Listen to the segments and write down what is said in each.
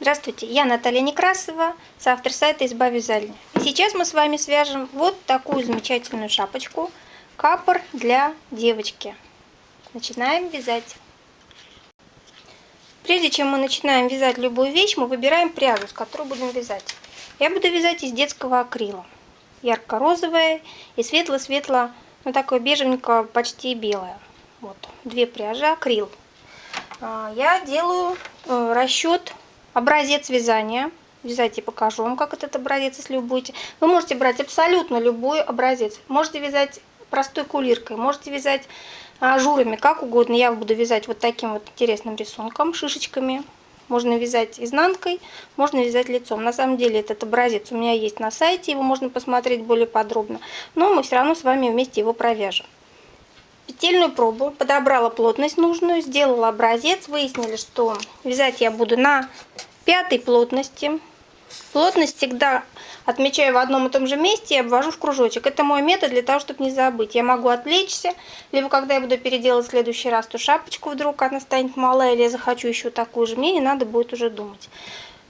Здравствуйте, я Наталья Некрасова, соавтор сайта «Изба вязальня». И сейчас мы с вами свяжем вот такую замечательную шапочку капор для девочки. Начинаем вязать. Прежде чем мы начинаем вязать любую вещь, мы выбираем пряжу, с которой будем вязать. Я буду вязать из детского акрила. Ярко-розовая и светло-светло, ну такое бежевенькое, почти белое. Вот, две пряжи акрил. А, я делаю э, расчет образец вязания. Вязать я покажу вам, как этот образец, если вы будете. Вы можете брать абсолютно любой образец. Можете вязать простой кулиркой, можете вязать ажурами, как угодно. Я буду вязать вот таким вот интересным рисунком, шишечками. Можно вязать изнанкой, можно вязать лицом. На самом деле этот образец у меня есть на сайте, его можно посмотреть более подробно. Но мы все равно с вами вместе его провяжем. Петельную пробу, подобрала плотность нужную, сделала образец. Выяснили, что вязать я буду на пятой плотности. Плотность всегда отмечаю в одном и том же месте и обвожу в кружочек. Это мой метод для того, чтобы не забыть. Я могу отвлечься, либо когда я буду переделать в следующий раз ту шапочку, вдруг она станет малая, или я захочу еще такую же, мне не надо будет уже думать.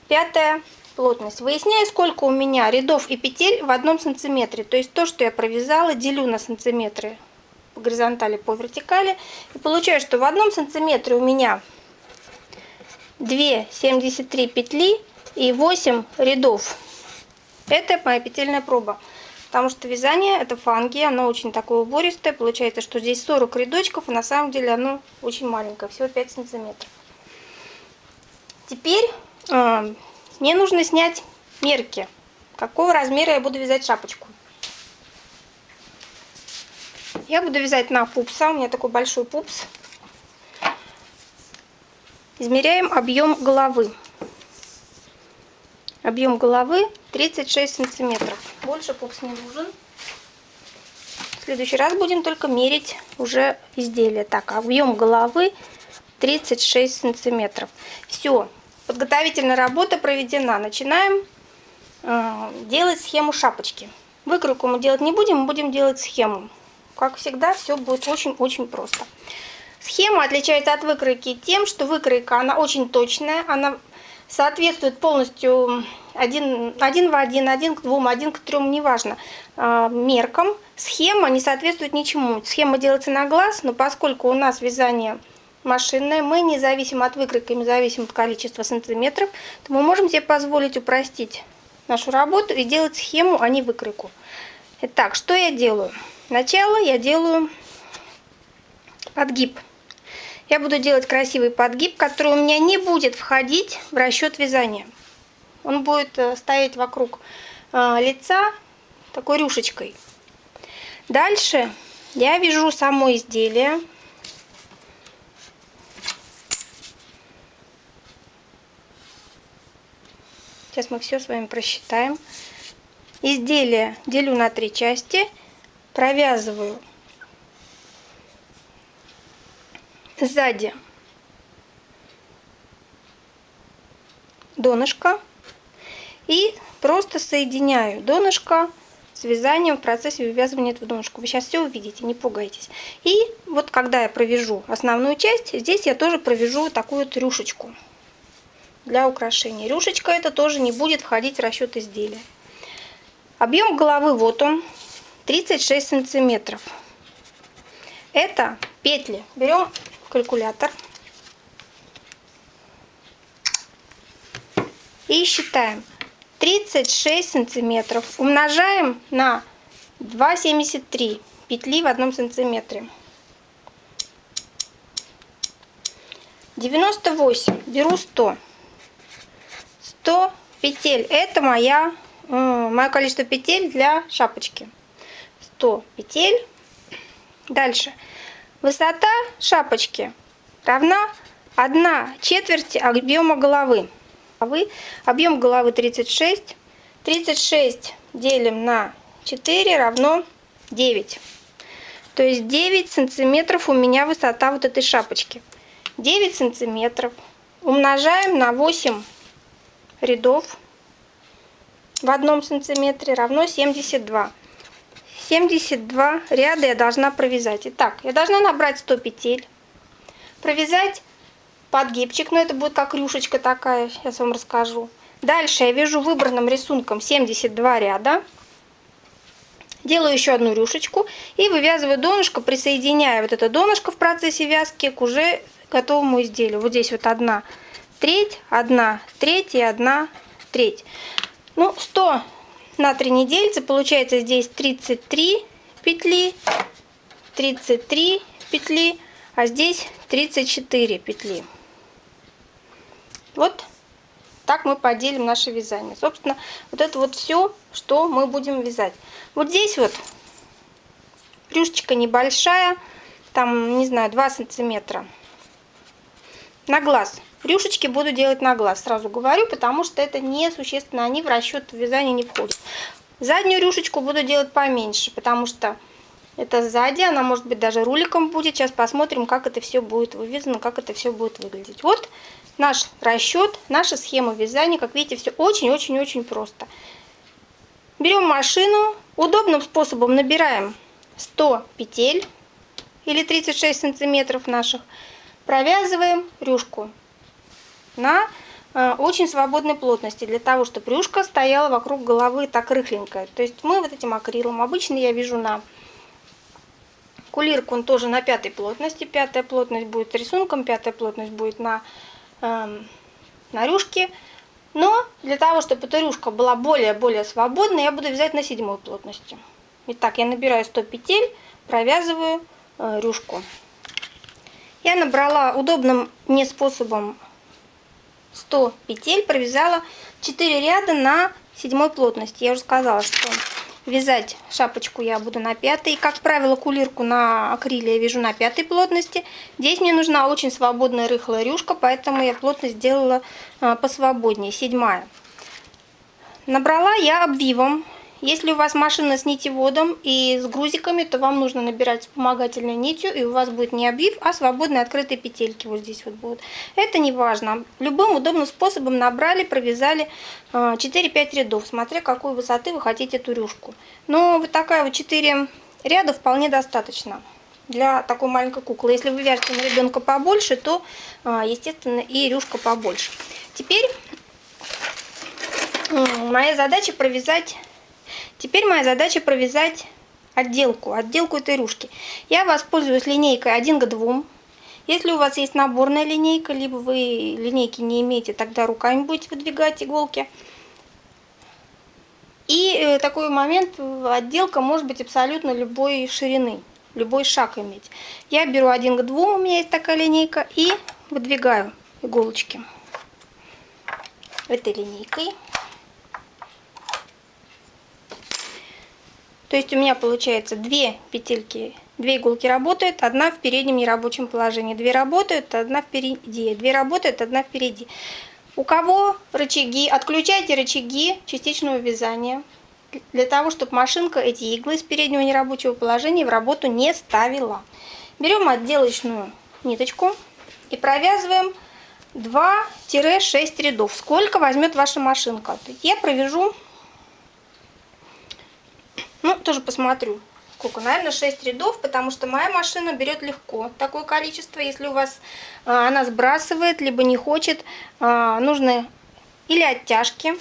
Пятая плотность. Выясняю, сколько у меня рядов и петель в одном сантиметре. То есть то, что я провязала, делю на сантиметры по горизонтали, по вертикали. И получаю, что в одном сантиметре у меня 2,73 петли и 8 рядов. Это моя петельная проба. Потому что вязание это фанги, оно очень такое убористое. Получается, что здесь 40 рядочков, а на самом деле оно очень маленькое, всего 5 сантиметров. Теперь э, мне нужно снять мерки. Какого размера я буду вязать шапочку. Я буду вязать на пупса, у меня такой большой пупс. Измеряем объем головы. Объем головы 36 сантиметров. Больше пупс не нужен. В следующий раз будем только мерить уже изделие. Так, объем головы 36 сантиметров. Все, подготовительная работа проведена. Начинаем э, делать схему шапочки. Выкройку мы делать не будем, мы будем делать схему. Как всегда, все будет очень-очень просто. Схема отличается от выкройки тем, что выкройка, она очень точная, она соответствует полностью один, один в один, один к двум, один к трем, неважно, а, меркам. Схема не соответствует ничему. Схема делается на глаз, но поскольку у нас вязание машинное, мы не зависим от выкройки, не зависим от количества сантиметров, то мы можем себе позволить упростить нашу работу и делать схему, а не выкройку. Итак, что я делаю? Сначала я делаю подгиб я буду делать красивый подгиб, который у меня не будет входить в расчет вязания. Он будет э, стоять вокруг э, лица такой рюшечкой. Дальше я вяжу само изделие. Сейчас мы все с вами просчитаем. Изделие делю на три части, провязываю сзади донышко и просто соединяю донышко с вязанием в процессе вывязывания этого донышка. Вы сейчас все увидите, не пугайтесь. И вот когда я провяжу основную часть, здесь я тоже провяжу такую вот рюшечку для украшения. Рюшечка это тоже не будет входить в расчет изделия. Объем головы вот он, 36 сантиметров. Это петли. Берем калькулятор. И считаем. 36 сантиметров умножаем на 2,73 петли в одном сантиметре. 98, беру 100. 100 петель, это моя, мое количество петель для шапочки. 100 петель. Дальше Высота шапочки равна 1 четверть объема головы. Объем головы 36. 36 делим на 4 равно 9. То есть 9 сантиметров у меня высота вот этой шапочки. 9 сантиметров умножаем на 8 рядов в одном сантиметре равно 72. 72 ряда я должна провязать. Итак, я должна набрать 100 петель, провязать подгибчик, но это будет как рюшечка такая, сейчас вам расскажу. Дальше я вяжу выбранным рисунком 72 ряда. Делаю еще одну рюшечку и вывязываю донышко, присоединяя вот это донышко в процессе вязки к уже готовому изделию. Вот здесь вот одна треть, одна треть и одна треть. Ну, 100 на 3 недельцы, получается здесь 33 петли, 33 петли, а здесь 34 петли. Вот так мы поделим наше вязание. Собственно, вот это вот все, что мы будем вязать. Вот здесь вот рюшечка небольшая, там, не знаю, 2 сантиметра. На глаз. Рюшечки буду делать на глаз, сразу говорю, потому что это несущественно, они в расчет вязания не входят. Заднюю рюшечку буду делать поменьше, потому что это сзади, она может быть даже руликом будет. Сейчас посмотрим, как это все будет вывязано, как это все будет выглядеть. Вот наш расчет, наша схема вязания. Как видите, все очень-очень-очень просто. Берем машину, удобным способом набираем 100 петель или 36 сантиметров наших. Провязываем рюшку на э, очень свободной плотности, для того, чтобы рюшка стояла вокруг головы так рыхленькая. То есть мы вот этим акрилом, обычно я вяжу на кулирку, он тоже на пятой плотности, пятая плотность будет рисунком, пятая плотность будет на, э, на рюшке. Но для того, чтобы эта рюшка была более-более свободной, я буду вязать на седьмой плотности. Итак, я набираю 100 петель, провязываю э, рюшку. Я набрала удобным мне способом 100 петель, провязала 4 ряда на седьмой плотности. Я уже сказала, что вязать шапочку я буду на пятой. Как правило, кулирку на акриле я вяжу на пятой плотности. Здесь мне нужна очень свободная рыхлая рюшка, поэтому я плотность сделала а, посвободнее, седьмая. Набрала я обвивом если у вас машина с нитеводом и с грузиками, то вам нужно набирать вспомогательной нитью, и у вас будет не обвив, а свободные открытые петельки вот здесь вот будут. Это не важно. Любым удобным способом набрали, провязали 4-5 а, рядов, смотря какой высоты вы хотите эту рюшку. Но вот такая вот 4 ряда вполне достаточно для такой маленькой куклы. Если вы вяжете на ребенка побольше, то, а, естественно, и рюшка побольше. Теперь моя задача провязать Теперь моя задача провязать отделку, отделку этой рюшки. Я воспользуюсь линейкой 1 к 2. Если у вас есть наборная линейка, либо вы линейки не имеете, тогда руками будете выдвигать иголки. И э, такой момент, отделка может быть абсолютно любой ширины, любой шаг иметь. Я беру 1 к 2, у меня есть такая линейка, и выдвигаю иголочки этой линейкой. То есть у меня получается две петельки, две иголки работают, одна в переднем нерабочем положении. Две работают, одна впереди. Две работают, одна впереди. У кого рычаги, отключайте рычаги частичного вязания. Для того, чтобы машинка эти иглы с переднего нерабочего положения в работу не ставила. Берем отделочную ниточку и провязываем 2-6 рядов. Сколько возьмет ваша машинка. Я провяжу ну, тоже посмотрю. Сколько? Наверное, 6 рядов, потому что моя машина берет легко такое количество. Если у вас а, она сбрасывает, либо не хочет, а, нужны или оттяжки.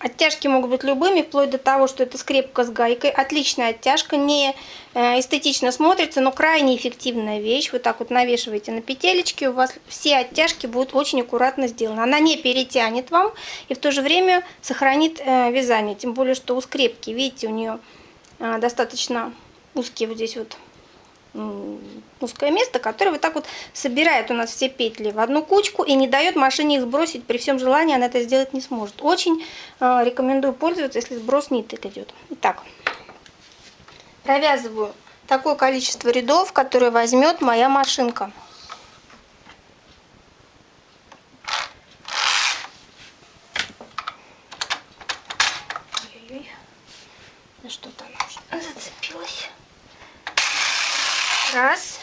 Оттяжки могут быть любыми, вплоть до того, что это скрепка с гайкой. Отличная оттяжка, не э, эстетично смотрится, но крайне эффективная вещь. Вот так вот навешиваете на петелечки, у вас все оттяжки будут очень аккуратно сделаны. Она не перетянет вам и в то же время сохранит э, вязание. Тем более, что у скрепки, видите, у нее достаточно узкие вот здесь вот узкое место, которое вот так вот собирает у нас все петли в одну кучку и не дает машине их сбросить. При всем желании она это сделать не сможет. Очень э, рекомендую пользоваться, если сброс ниток идет. Итак, провязываю такое количество рядов, которое возьмет моя машинка. Что-то зацепилась. Раз.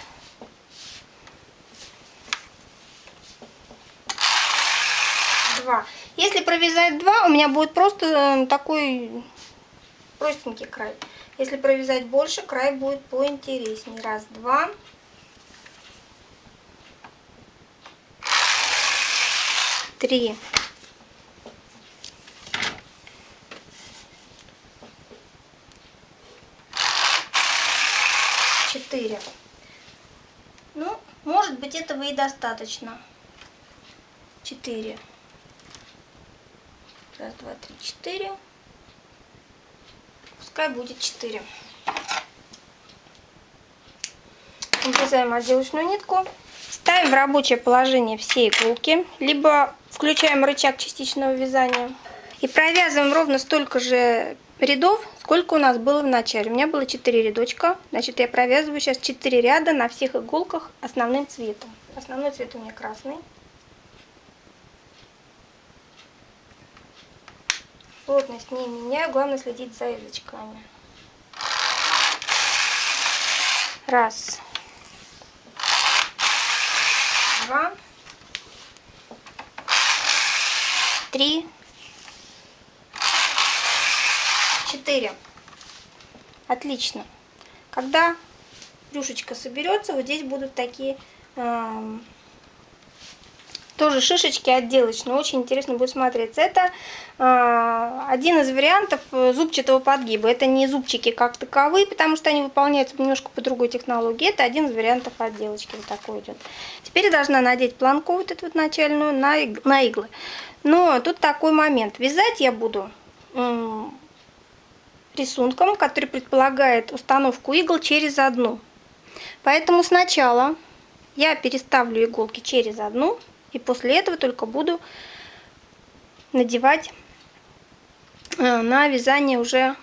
Два. Если провязать два, у меня будет просто э, такой простенький край. Если провязать больше, край будет поинтереснее. Раз, два. три, четыре. Ну, может быть, этого и достаточно. Четыре. Раз, два, три, четыре. Пускай будет четыре. Обрезаем отделочную нитку. Ставим в рабочее положение все иголки, либо включаем рычаг частичного вязания. И провязываем ровно столько же рядов, сколько у нас было в начале. У меня было 4 рядочка, значит я провязываю сейчас 4 ряда на всех иголках основным цветом. Основной цвет у меня красный. Плотность не меняю, главное следить за язычками. Раз. Два. Три. Четыре. Отлично. Когда рюшечка соберется, вот здесь будут такие э, тоже шишечки отделочные. Очень интересно будет смотреться. Это э, один из вариантов зубчатого подгиба. Это не зубчики как таковые, потому что они выполняются немножко по другой технологии. Это один из вариантов отделочки. Вот такой идет. Теперь я должна надеть планку вот эту вот начальную на, иг на иглы. Но тут такой момент. Вязать я буду э, рисунком, который предполагает установку игл через одну. Поэтому сначала я переставлю иголки через одну и после этого только буду надевать э, на вязание уже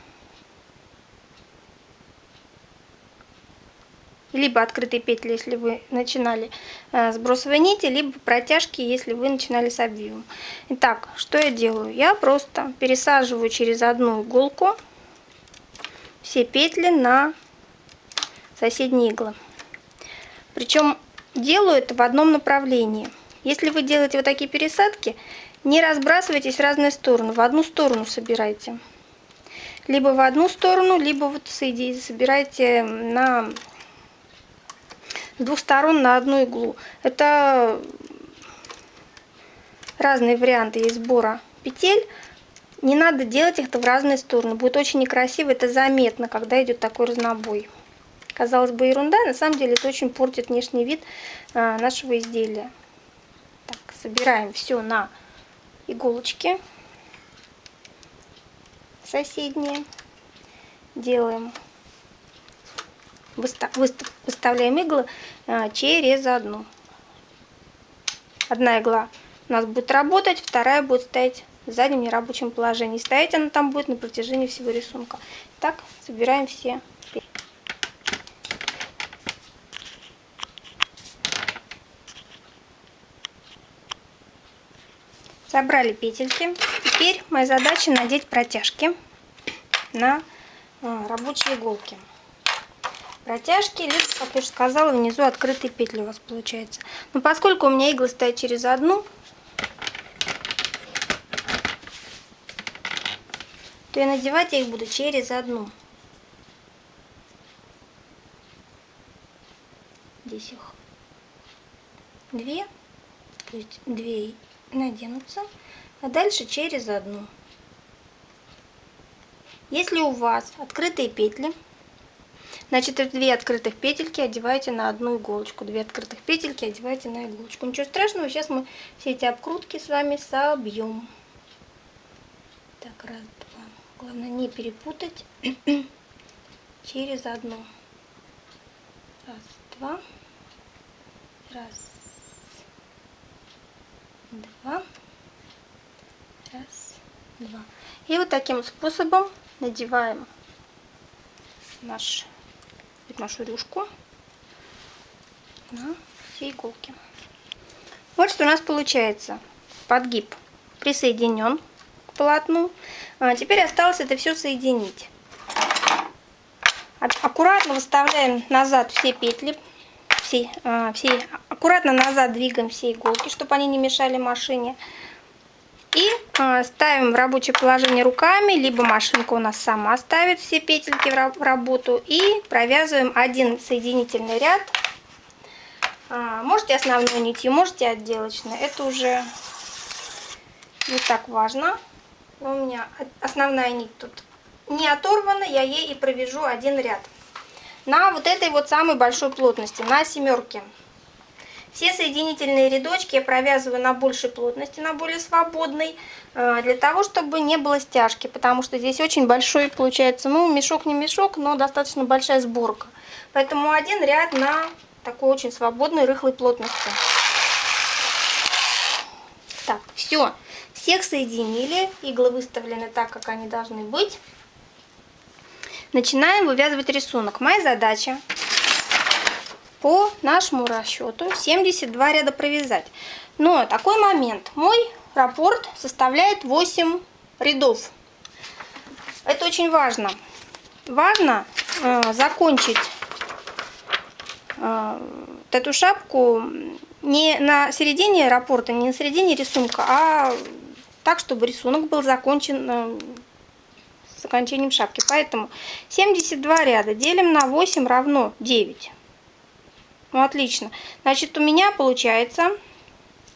либо открытые петли, если вы начинали э, с бросовой нити, либо протяжки, если вы начинали с обвивом. Итак, что я делаю? Я просто пересаживаю через одну иголку все петли на соседние иглы. Причем делаю это в одном направлении. Если вы делаете вот такие пересадки, не разбрасывайтесь в разные стороны, в одну сторону собирайте. Либо в одну сторону, либо вот собирайте на с двух сторон на одну иглу. Это разные варианты есть сбора петель. Не надо делать их в разные стороны. Будет очень некрасиво, это заметно, когда идет такой разнобой. Казалось бы, ерунда, на самом деле это очень портит внешний вид а, нашего изделия. Так, собираем все на иголочки соседние. Делаем выставляем иглы а, через одну. Одна игла у нас будет работать, вторая будет стоять заднем нерабочем положении. Стоять она там будет на протяжении всего рисунка. Так, собираем все. Собрали петельки. Теперь моя задача надеть протяжки на а, рабочие иголки протяжки, либо, как я уже сказала, внизу открытые петли у вас получается. Но поскольку у меня иглы стоят через одну, то я надевать их буду через одну. Здесь их две, то есть две наденутся, а дальше через одну. Если у вас открытые петли, Значит, две открытых петельки одеваете на одну иголочку. Две открытых петельки одеваете на иголочку. Ничего страшного, сейчас мы все эти обкрутки с вами собьем. Так, раз. Главное не перепутать через одну. Раз, два. Раз, два. Раз, два. И вот таким способом надеваем наш нашу рюшку на все иголки. Вот что у нас получается. Подгиб присоединен полотну. А теперь осталось это все соединить. Аккуратно выставляем назад все петли. Все, а, все, аккуратно назад двигаем все иголки, чтобы они не мешали машине. И э, ставим в рабочее положение руками, либо машинка у нас сама ставит все петельки в работу. И провязываем один соединительный ряд. Э, можете основной нитью, можете отделочной. Это уже не так важно. У меня основная нить тут не оторвана, я ей и провяжу один ряд. На вот этой вот самой большой плотности, на семерке. Все соединительные рядочки я провязываю на большей плотности, на более свободной, э, для того, чтобы не было стяжки, потому что здесь очень большой получается, ну, мешок не мешок, но достаточно большая сборка. Поэтому один ряд на такой очень свободной, рыхлой плотности. Так, все. Всех соединили, иглы выставлены так, как они должны быть. Начинаем вывязывать рисунок. Моя задача по нашему расчету 72 ряда провязать. Но такой момент. Мой раппорт составляет 8 рядов. Это очень важно. Важно э, закончить э, эту шапку не на середине раппорта, не на середине рисунка, а так, чтобы рисунок был закончен э, с окончанием шапки. Поэтому 72 ряда делим на 8 равно 9. Ну, отлично. Значит, у меня получается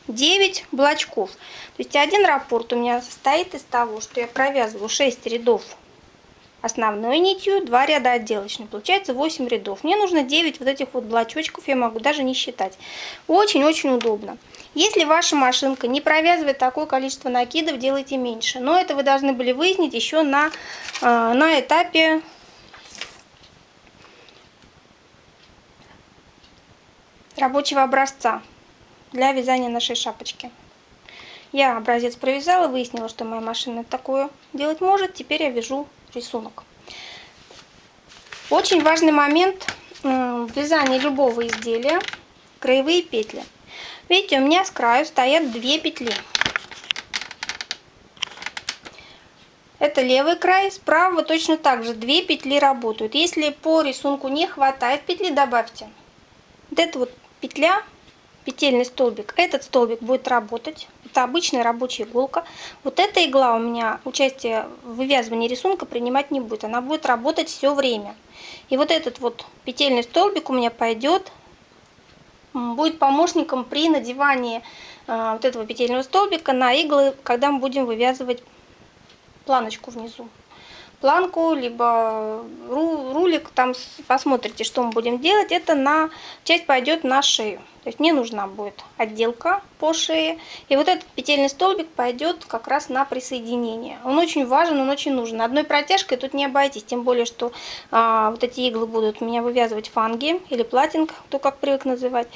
9 блочков. То есть один раппорт у меня состоит из того, что я провязываю 6 рядов основной нитью, 2 ряда отделочной. Получается 8 рядов. Мне нужно 9 вот этих вот блочочков, я могу даже не считать. Очень-очень удобно. Если ваша машинка не провязывает такое количество накидов, делайте меньше. Но это вы должны были выяснить еще на, э, на этапе рабочего образца для вязания нашей шапочки. Я образец провязала, выяснила, что моя машина такое делать может. Теперь я вяжу рисунок. Очень важный момент в вязании любого изделия – краевые петли. Видите, у меня с краю стоят две петли. Это левый край, справа точно так же две петли работают. Если по рисунку не хватает петли, добавьте. Вот это вот петля, петельный столбик, этот столбик будет работать. Это обычная рабочая иголка. Вот эта игла у меня участие в вывязывании рисунка принимать не будет. Она будет работать все время. И вот этот вот петельный столбик у меня пойдет, будет помощником при надевании э, вот этого петельного столбика на иглы, когда мы будем вывязывать планочку внизу планку, либо рулик, там посмотрите, что мы будем делать. Это на часть пойдет на шею. То есть мне нужна будет отделка по шее. И вот этот петельный столбик пойдет как раз на присоединение. Он очень важен, он очень нужен. Одной протяжкой тут не обойтись. Тем более, что а, вот эти иглы будут меня вывязывать фанги или платинг, кто как привык называть.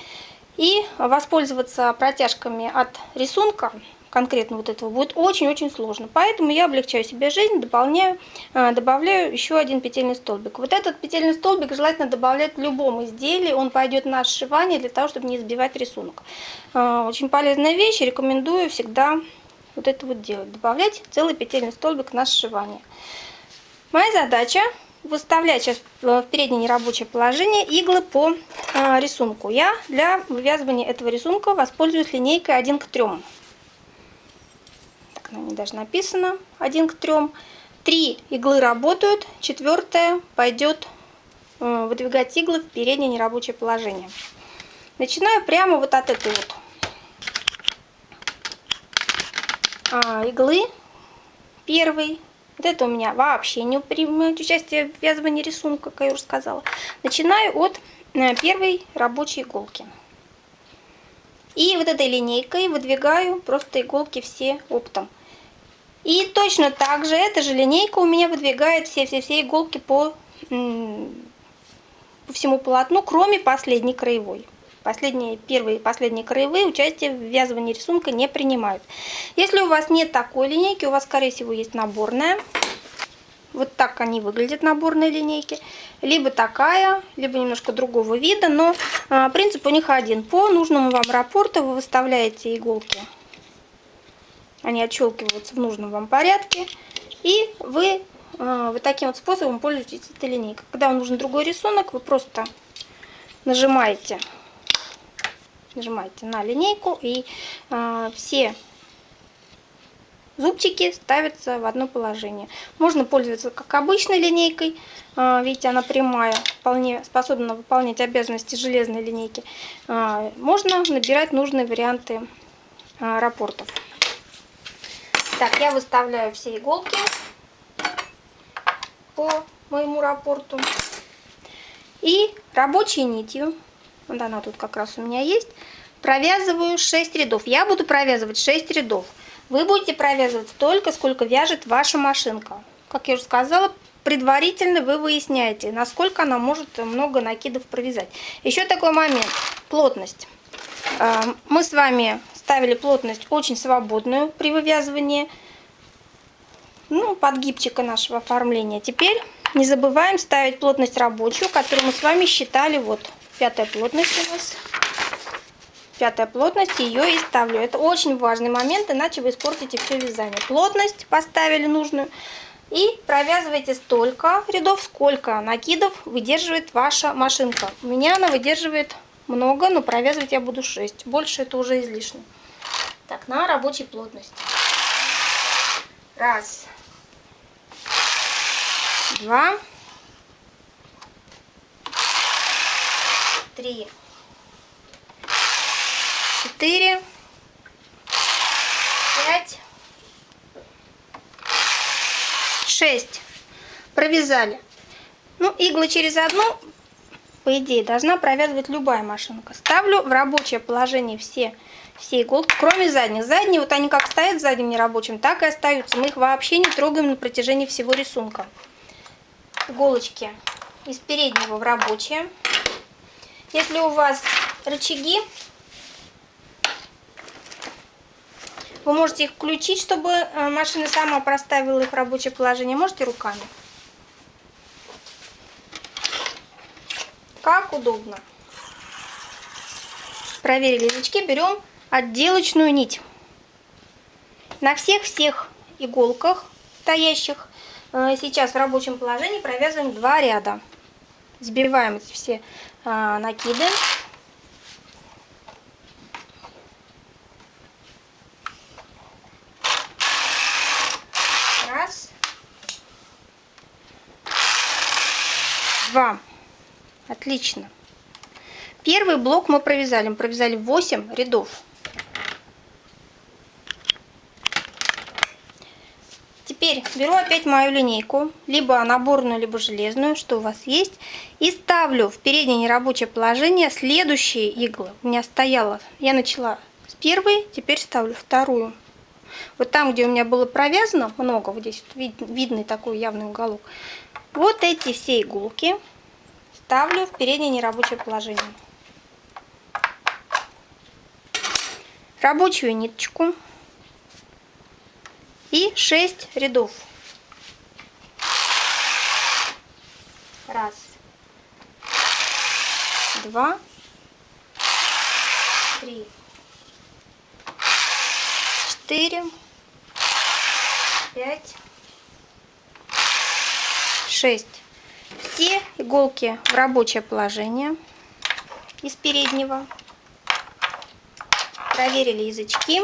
И воспользоваться протяжками от рисунка конкретно вот этого будет очень-очень сложно. Поэтому я облегчаю себе жизнь, дополняю, а, добавляю еще один петельный столбик. Вот этот петельный столбик желательно добавлять в любом изделии, он пойдет на сшивание для того, чтобы не сбивать рисунок. А, очень полезная вещь, рекомендую всегда вот это вот делать, добавлять целый петельный столбик на сшивание. Моя задача выставлять сейчас в переднее нерабочее положение иглы по рисунку. Я для вывязывания этого рисунка воспользуюсь линейкой 1 к 3 на ней даже написано 1 к 3. Три иглы работают, четвертая пойдет э, выдвигать иглы в переднее нерабочее положение. Начинаю прямо вот от этой вот а, иглы первой. Вот это у меня вообще не принимает участие в вязывании рисунка, как я уже сказала. Начинаю от э, первой рабочей иголки. И вот этой линейкой выдвигаю просто иголки все оптом. И точно так же эта же линейка у меня выдвигает все-все-все иголки по, по всему полотну, кроме последней краевой. Последние, первые и последние краевые участие в ввязывании рисунка не принимают. Если у вас нет такой линейки, у вас, скорее всего, есть наборная. Вот так они выглядят, наборные линейки. Либо такая, либо немножко другого вида, но а, принцип у них один. По нужному вам рапорту вы выставляете иголки они отщелкиваются в нужном вам порядке. И вы э, вот таким вот способом пользуетесь этой линейкой. Когда вам нужен другой рисунок, вы просто нажимаете, нажимаете на линейку и э, все зубчики ставятся в одно положение. Можно пользоваться как обычной линейкой, э, видите, она прямая, вполне способна выполнять обязанности железной линейки. Можно набирать нужные варианты рапортов. Так, я выставляю все иголки по моему рапорту. И рабочей нитью, вот она тут как раз у меня есть, провязываю 6 рядов. Я буду провязывать 6 рядов. Вы будете провязывать столько, сколько вяжет ваша машинка. Как я уже сказала, предварительно вы выясняете, насколько она может много накидов провязать. Еще такой момент, плотность. А, мы с вами ставили плотность очень свободную при вывязывании ну, подгибчика нашего оформления. Теперь не забываем ставить плотность рабочую, которую мы с вами считали. Вот пятая плотность у нас. Пятая плотность, ее и ставлю. Это очень важный момент, иначе вы испортите все вязание. Плотность поставили нужную. И провязывайте столько рядов, сколько накидов выдерживает ваша машинка. У меня она выдерживает много, но провязывать я буду 6. Больше это уже излишне. Так, на рабочей плотности. Раз. Два. Три. Четыре. Пять. 6 провязали. Ну, иглы через одну, по идее, должна провязывать любая машинка. Ставлю в рабочее положение все, все иголки, кроме задних. Задние, вот они как стоят в заднем нерабочем, так и остаются. Мы их вообще не трогаем на протяжении всего рисунка. Иголочки из переднего в рабочее. Если у вас рычаги, Вы можете их включить, чтобы э, машина сама проставила их в рабочее положение. Можете руками. Как удобно. Проверили язычки. Берем отделочную нить. На всех-всех иголках стоящих э, сейчас в рабочем положении провязываем два ряда. Сбиваем эти все э, накиды. два. Отлично. Первый блок мы провязали. Мы провязали 8 рядов. Теперь беру опять мою линейку, либо наборную, либо железную, что у вас есть, и ставлю в переднее нерабочее положение следующие иглы. У меня стояла, я начала с первой, теперь ставлю вторую. Вот там, где у меня было провязано много, вот здесь вид, видный такой явный уголок, вот эти все иголки ставлю в переднее нерабочее положение. Рабочую ниточку и 6 рядов. Раз, два, три, четыре, пять, 6. Все иголки в рабочее положение из переднего. Проверили язычки.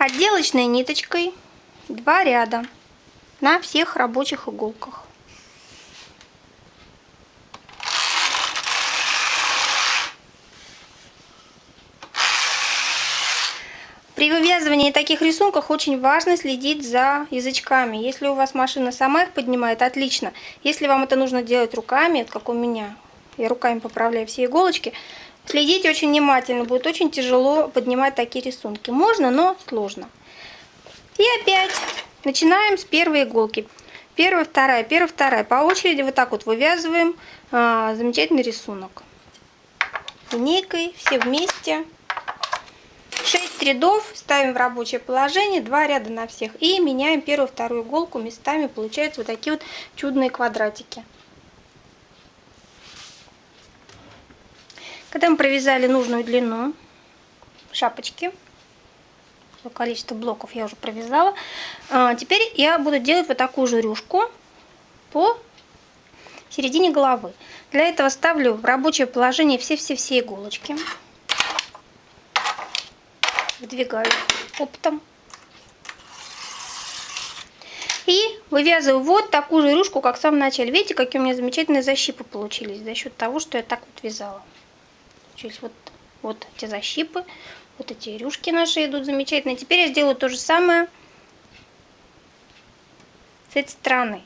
Отделочной ниточкой два ряда на всех рабочих иголках. При вывязывании таких рисунков очень важно следить за язычками. Если у вас машина сама их поднимает, отлично. Если вам это нужно делать руками, как у меня, я руками поправляю все иголочки, следите очень внимательно, будет очень тяжело поднимать такие рисунки. Можно, но сложно. И опять начинаем с первой иголки. Первая, вторая, первая, вторая. По очереди вот так вот вывязываем а, замечательный рисунок. Линейкой все вместе 6 рядов ставим в рабочее положение, 2 ряда на всех. И меняем первую, вторую иголку местами. Получаются вот такие вот чудные квадратики. Когда мы провязали нужную длину шапочки, количество блоков я уже провязала, а, теперь я буду делать вот такую же рюшку по середине головы. Для этого ставлю в рабочее положение все-все-все иголочки выдвигаю оптом. И вывязываю вот такую же рюшку, как в самом начале. Видите, какие у меня замечательные защипы получились за счет того, что я так вот вязала. Получились вот, вот эти защипы, вот эти рюшки наши идут замечательно. Теперь я сделаю то же самое с этой стороны.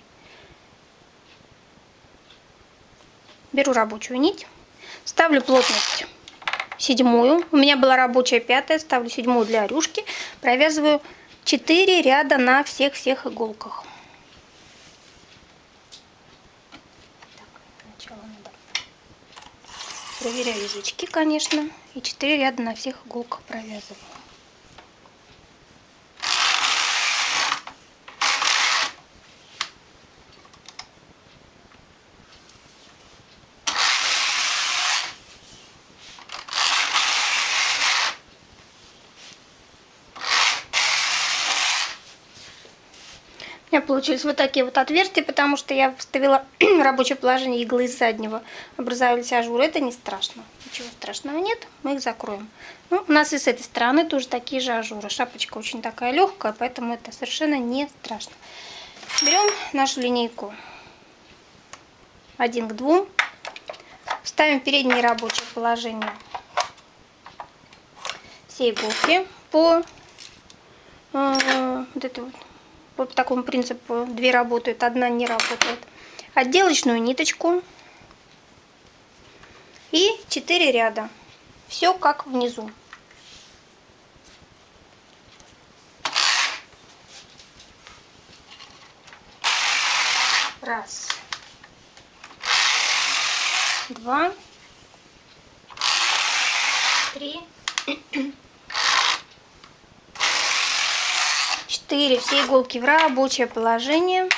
Беру рабочую нить, ставлю плотность седьмую. У меня была рабочая пятая, ставлю седьмую для рюшки. Провязываю 4 ряда на всех-всех иголках. Так, Проверяю язычки, конечно. И 4 ряда на всех иголках провязываю. Получились вот такие вот отверстия, потому что я вставила рабочее положение иглы из заднего. Образовались ажуры. Это не страшно. Ничего страшного нет. Мы их закроем. Ну, у нас и с этой стороны тоже такие же ажуры. Шапочка очень такая легкая, поэтому это совершенно не страшно. Берем нашу линейку 1 к 2. Ставим переднее рабочее положение все иголки по э, вот этой вот по такому принципу две работают, одна не работает. Отделочную ниточку и 4 ряда. Все как внизу. Раз. Два. Три. 4 все иголки в рабочее положение.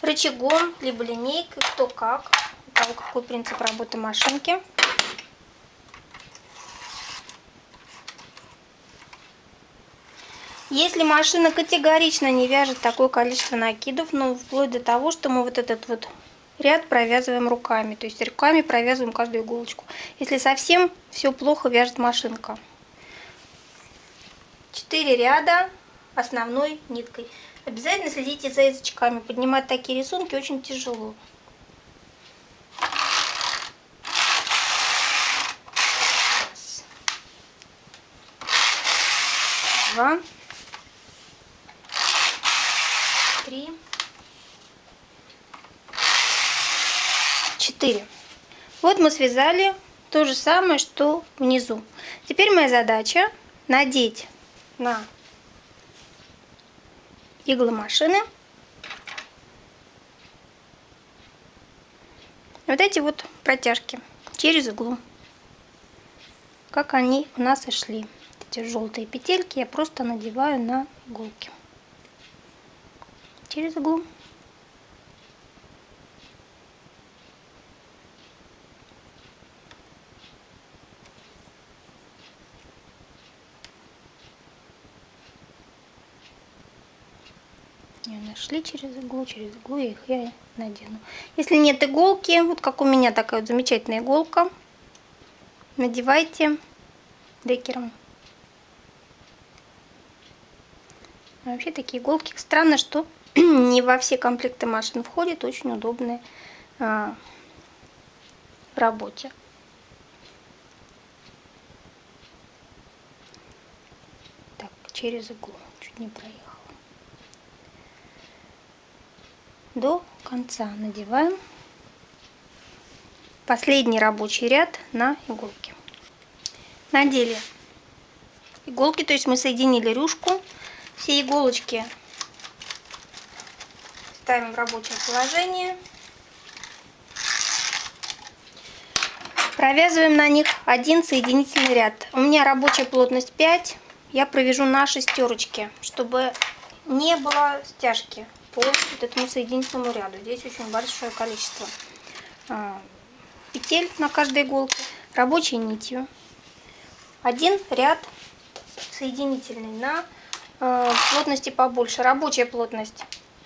Рычагом либо линейкой кто как. У кого какой принцип работы машинки. Если машина категорично не вяжет такое количество накидов, ну, вплоть до того, что мы вот этот вот ряд провязываем руками, то есть руками провязываем каждую иголочку. Если совсем все плохо вяжет машинка. 4 ряда основной ниткой. Обязательно следите за язычками. Поднимать такие рисунки очень тяжело. Раз. Два. Три. Четыре. Вот мы связали то же самое, что внизу. Теперь моя задача надеть на иглы машины. Вот эти вот протяжки через иглу. Как они у нас и шли. Эти желтые петельки я просто надеваю на иголки. Через иглу. Не нашли через иглу, через иглу я их я надену. Если нет иголки, вот как у меня такая вот замечательная иголка, надевайте декером. А вообще такие иголки, странно, что не во все комплекты машин входят, очень удобные а, в работе. Так, через иглу, чуть не проехал. До конца надеваем последний рабочий ряд на иголки. Надели иголки, то есть мы соединили рюшку. Все иголочки ставим в рабочее положение. Провязываем на них один соединительный ряд. У меня рабочая плотность 5. Я провяжу на шестерочке, чтобы не было стяжки по вот этому соединительному ряду. Здесь очень большое количество а, петель на каждой иголке, рабочей нитью. Один ряд соединительный на а, плотности побольше. Рабочая плотность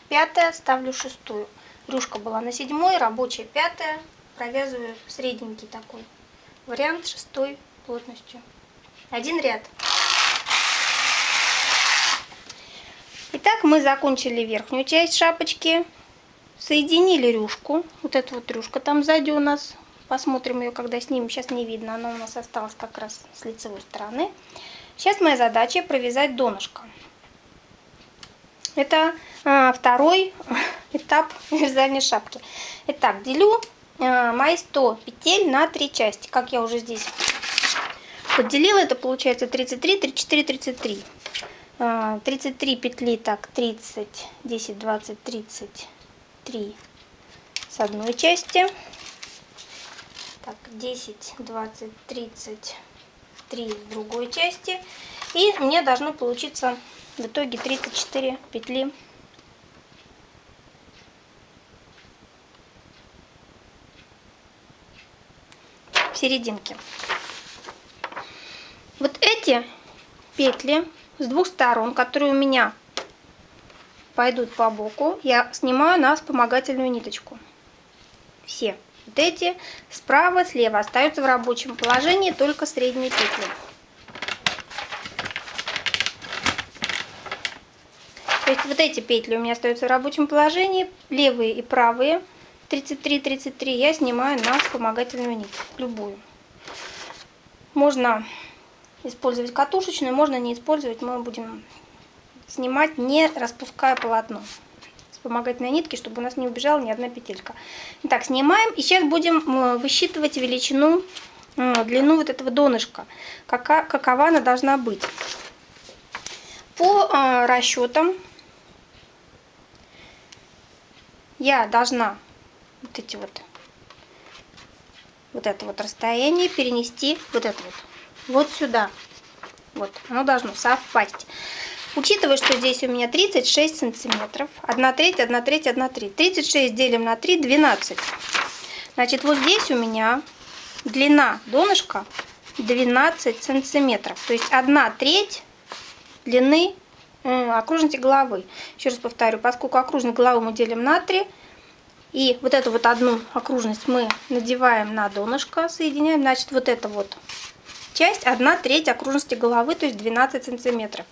пятая, ставлю шестую. Рюшка была на седьмой, рабочая пятая. Провязываю средненький такой вариант шестой плотностью. Один ряд. Итак, мы закончили верхнюю часть шапочки. Соединили рюшку. Вот эта вот рюшка там сзади у нас. Посмотрим ее, когда снимем. Сейчас не видно, она у нас осталась как раз с лицевой стороны. Сейчас моя задача провязать донышко. Это а, второй этап вязания шапки. Итак, делю а, мои 100 петель на три части, как я уже здесь поделила. Это получается 33, 34, 33. 33 петли, так, 30, 10, 20, 33 с одной части. Так, 10, 20, 33 с другой части. И мне должно получиться в итоге 34 петли в серединке. Вот эти петли с двух сторон, которые у меня пойдут по боку, я снимаю на вспомогательную ниточку. Все. Вот эти справа, слева остаются в рабочем положении только средние петли. То есть вот эти петли у меня остаются в рабочем положении, левые и правые, 33-33, я снимаю на вспомогательную нить, любую. Можно использовать катушечную, можно не использовать, мы будем снимать, не распуская полотно. Вспомогательной нитки, чтобы у нас не убежала ни одна петелька. Итак, снимаем, и сейчас будем высчитывать величину, длину вот этого донышка, какова она должна быть. По а, расчетам я должна вот эти вот вот это вот расстояние перенести вот это вот вот сюда. Вот оно должно совпасть. Учитывая что здесь у меня 36 сантиметров. 1 треть 1 треть 1 треть. 36 делим на 3 12 значит вот здесь у меня длина донышка 12 сантиметров. То есть 1 треть длины окружности головы. Еще раз повторю, поскольку окружность головы мы делим на 3, и вот эту вот одну окружность мы надеваем на донышко, соединяем, значит вот эта вот часть 1 треть окружности головы, то есть 12 сантиметров.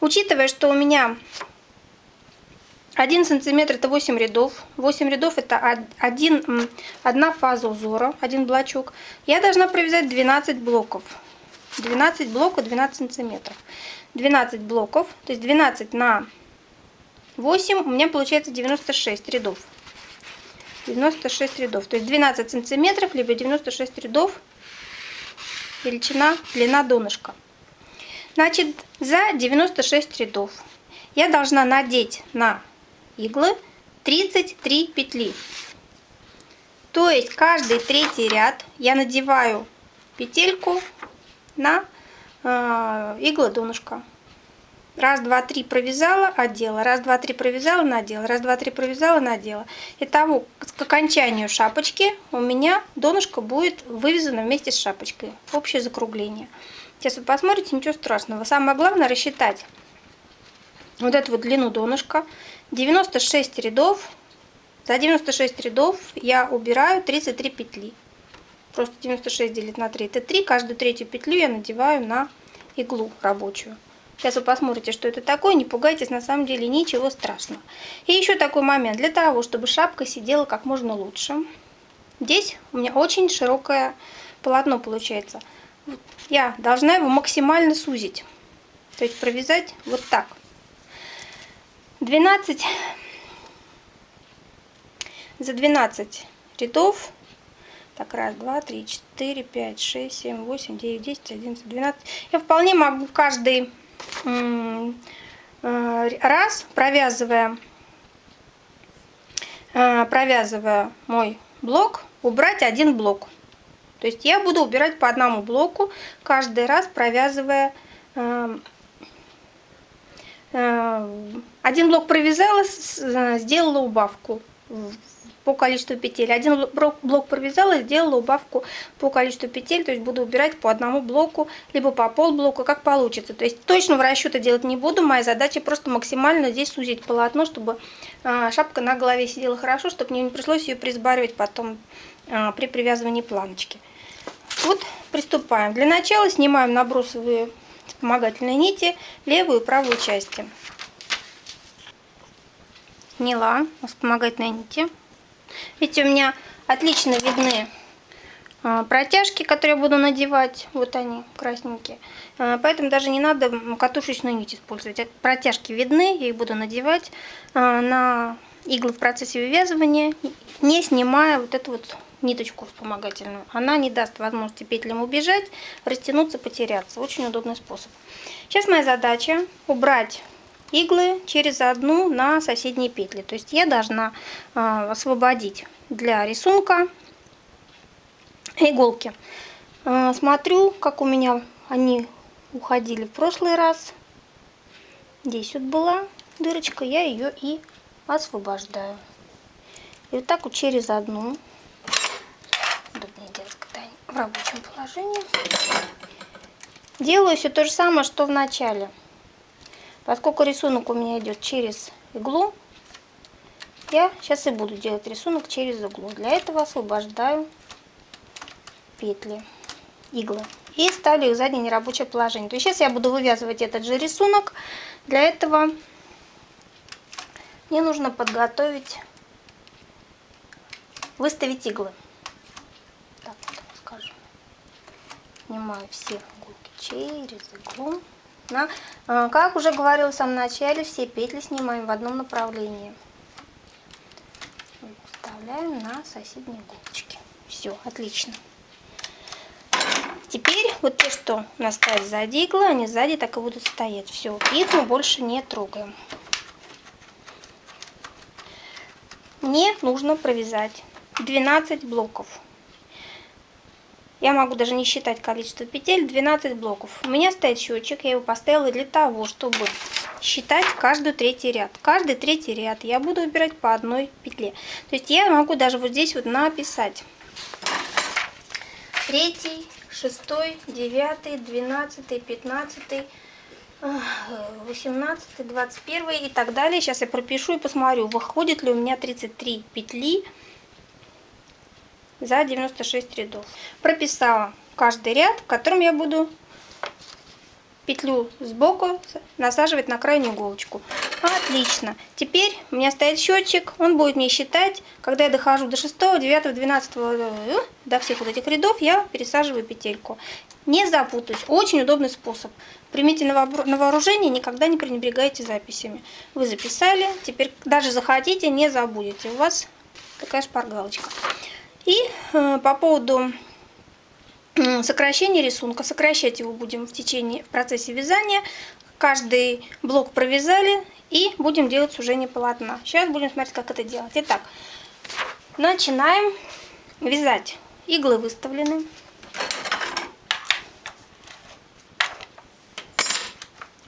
Учитывая, что у меня 1 сантиметр это 8 рядов, 8 рядов это один, одна фаза узора, один блочок, я должна провязать 12 блоков. 12 блоков 12 сантиметров. 12 блоков, то есть 12 на 8, у меня получается 96 рядов. 96 рядов, то есть 12 сантиметров, либо 96 рядов величина, длина донышка. Значит, за 96 рядов я должна надеть на иглы 33 петли. То есть каждый третий ряд я надеваю петельку на э, иглы донышка. Раз, два, три провязала, одела. Раз, два, три провязала, надела. Раз, два, три провязала, надела. Итого, к окончанию шапочки у меня донышко будет вывязано вместе с шапочкой. Общее закругление. Сейчас вы посмотрите, ничего страшного. Самое главное рассчитать вот эту вот длину донышка. 96 рядов. За 96 рядов я убираю 33 петли. Просто 96 делить на 3 это 3. Каждую третью петлю я надеваю на иглу рабочую. Сейчас вы посмотрите, что это такое, не пугайтесь, на самом деле ничего страшного. И еще такой момент, для того, чтобы шапка сидела как можно лучше. Здесь у меня очень широкое полотно получается. Я должна его максимально сузить. То есть провязать вот так. 12 за 12 рядов так, раз, два, три, четыре, пять, шесть, семь, восемь, девять, десять, одиннадцать, двенадцать. Я вполне могу каждый раз, провязывая, э, провязывая мой блок, убрать один блок. То есть я буду убирать по одному блоку, каждый раз провязывая э, один блок провязала, сделала убавку по количеству петель. Один блок провязала, сделала убавку по количеству петель, то есть буду убирать по одному блоку, либо по полблоку, как получится. То есть точного расчета делать не буду, моя задача просто максимально здесь сузить полотно, чтобы а, шапка на голове сидела хорошо, чтобы мне не пришлось ее присбаривать потом а, при привязывании планочки. Вот приступаем. Для начала снимаем набросовые вспомогательные нити левую и правую части. отняла вспомогательной нити. Видите, у меня отлично видны а, протяжки, которые я буду надевать. Вот они, красненькие. А, поэтому даже не надо катушечную нить использовать. Протяжки видны, я их буду надевать а, на иглы в процессе вывязывания, не снимая вот эту вот ниточку вспомогательную. Она не даст возможности петлям убежать, растянуться, потеряться. Очень удобный способ. Сейчас моя задача убрать иглы через одну на соседние петли. То есть я должна освободить для рисунка иголки. А, смотрю, как у меня они уходили в прошлый раз. Здесь вот была дырочка, я ее и освобождаю. И вот так вот через одну, в рабочем положении, делаю все то же самое, что в начале. Поскольку рисунок у меня идет через иглу, я сейчас и буду делать рисунок через иглу. Для этого освобождаю петли, иглы. И ставлю их в заднее нерабочее положение. То есть сейчас я буду вывязывать этот же рисунок. Для этого мне нужно подготовить, выставить иглы. Так скажем. Снимаю все иголки через иглу. На, а, как уже говорила в самом начале, все петли снимаем в одном направлении. Вставляем на соседние иголочки. Все, отлично. Теперь вот те, что у нас сзади иглы, они сзади так и будут стоять. Все, их мы больше не трогаем. Мне нужно провязать 12 блоков. Я могу даже не считать количество петель, 12 блоков. У меня стоит счетчик, я его поставила для того, чтобы считать каждый третий ряд. Каждый третий ряд я буду выбирать по одной петле. То есть я могу даже вот здесь вот написать. Третий, шестой, девятый, двенадцатый, пятнадцатый, восемнадцатый, двадцать первый и так далее. Сейчас я пропишу и посмотрю, выходит ли у меня 33 петли за 96 рядов. Прописала каждый ряд, в котором я буду петлю сбоку насаживать на крайнюю иголочку. Отлично. Теперь у меня стоит счетчик, он будет мне считать, когда я дохожу до 6, 9, 12, до всех вот этих рядов, я пересаживаю петельку. Не запутаюсь. Очень удобный способ. Примите на вооружение, никогда не пренебрегайте записями. Вы записали, теперь даже захотите, не забудете. У вас такая шпаргалочка. И э, по поводу сокращение рисунка. Сокращать его будем в течение, в процессе вязания. Каждый блок провязали и будем делать сужение полотна. Сейчас будем смотреть, как это делать. Итак, начинаем вязать. Иглы выставлены.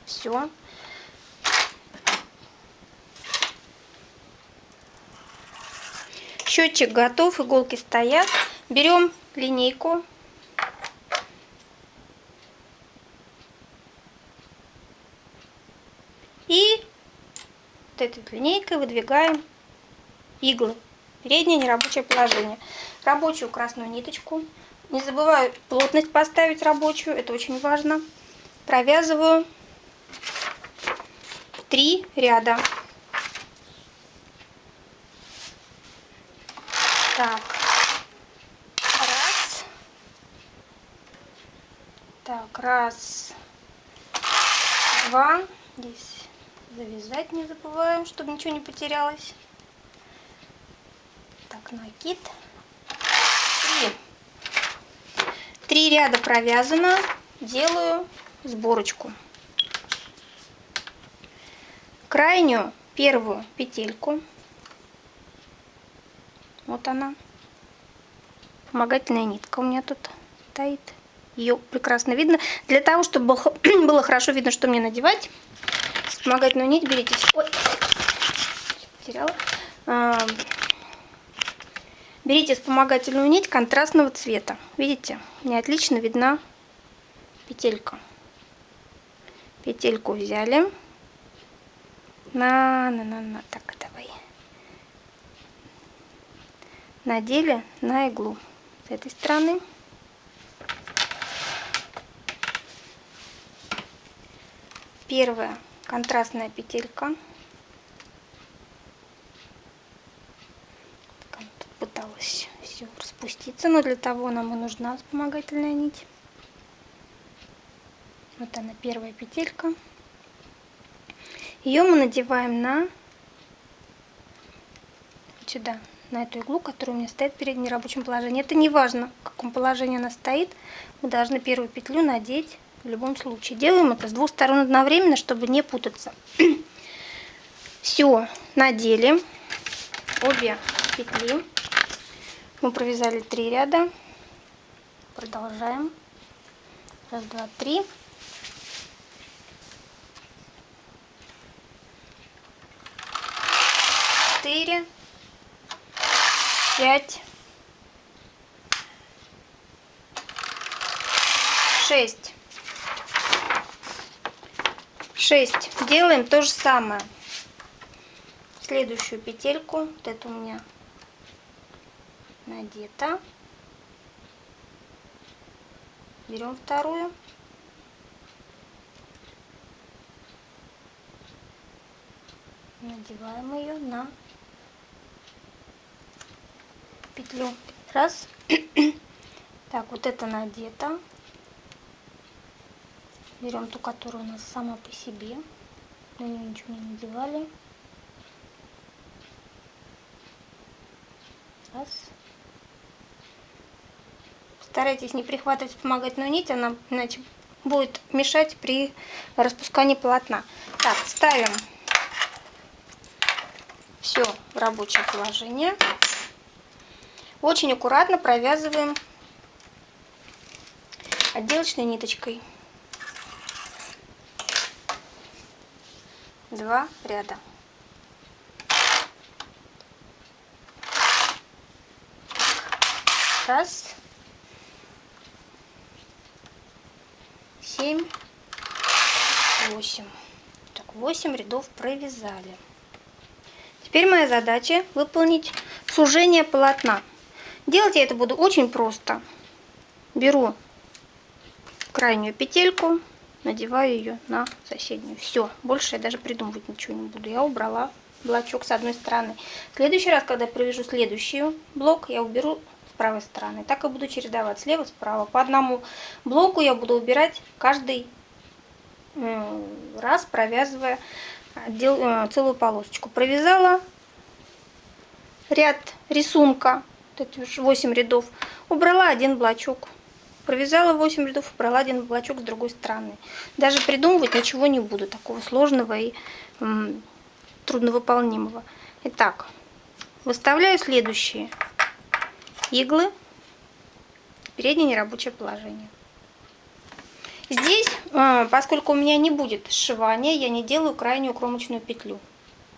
Все. Счетчик готов, иголки стоят. Берем линейку этой линейкой выдвигаем иглы. Переднее нерабочее положение. Рабочую красную ниточку. Не забываю плотность поставить рабочую, это очень важно. Провязываю три ряда. Так, раз. Так, раз, два. Здесь завязать не забываем, чтобы ничего не потерялось. Так, накид. Три. Три ряда провязано. Делаю сборочку. Крайнюю первую петельку. Вот она. Помогательная нитка у меня тут стоит. Ее прекрасно видно. Для того, чтобы было хорошо видно, что мне надевать, вспомогательную нить берите. Ой, потеряла. Берите вспомогательную нить контрастного цвета. Видите, мне отлично видна петелька. Петельку взяли. На, на, на, на. Так, давай. Надели на иглу с этой стороны. Первая контрастная петелька пыталась все распуститься, но для того нам и нужна вспомогательная нить. Вот она, первая петелька. Ее мы надеваем на сюда, на эту иглу, которая у меня стоит перед нерабочим положением. Это не важно, в каком положении она стоит. Мы должны первую петлю надеть в любом случае. Делаем это с двух сторон одновременно, чтобы не путаться. Все, надели обе петли. Мы провязали три ряда. Продолжаем. Раз, два, три. Четыре. Пять. Шесть. Шесть. Делаем то же самое следующую петельку вот это у меня надета берем вторую надеваем ее на петлю раз так вот это надето берем ту которая у нас сама по себе нее ничего не надевали Раз. Старайтесь не прихватывать вспомогательную нить, она иначе будет мешать при распускании полотна. Так, ставим все в рабочее положение. Очень аккуратно провязываем отделочной ниточкой. Два ряда. Раз. Семь. Восемь. Так, восемь рядов провязали. Теперь моя задача выполнить сужение полотна. Делать я это буду очень просто. Беру крайнюю петельку, надеваю ее на соседнюю. Все, больше я даже придумывать ничего не буду. Я убрала блочок с одной стороны. В следующий раз, когда провяжу следующий блок, я уберу правой стороны. Так и буду чередовать слева, справа. По одному блоку я буду убирать каждый раз, провязывая э, целую полосочку. Провязала ряд рисунка, вот 8 рядов, убрала один блочок. Провязала 8 рядов, убрала один блочок с другой стороны. Даже придумывать ничего не буду, такого сложного и трудновыполнимого. Итак, выставляю следующие иглы, переднее нерабочее положение. Здесь, э, поскольку у меня не будет сшивания, я не делаю крайнюю кромочную петлю.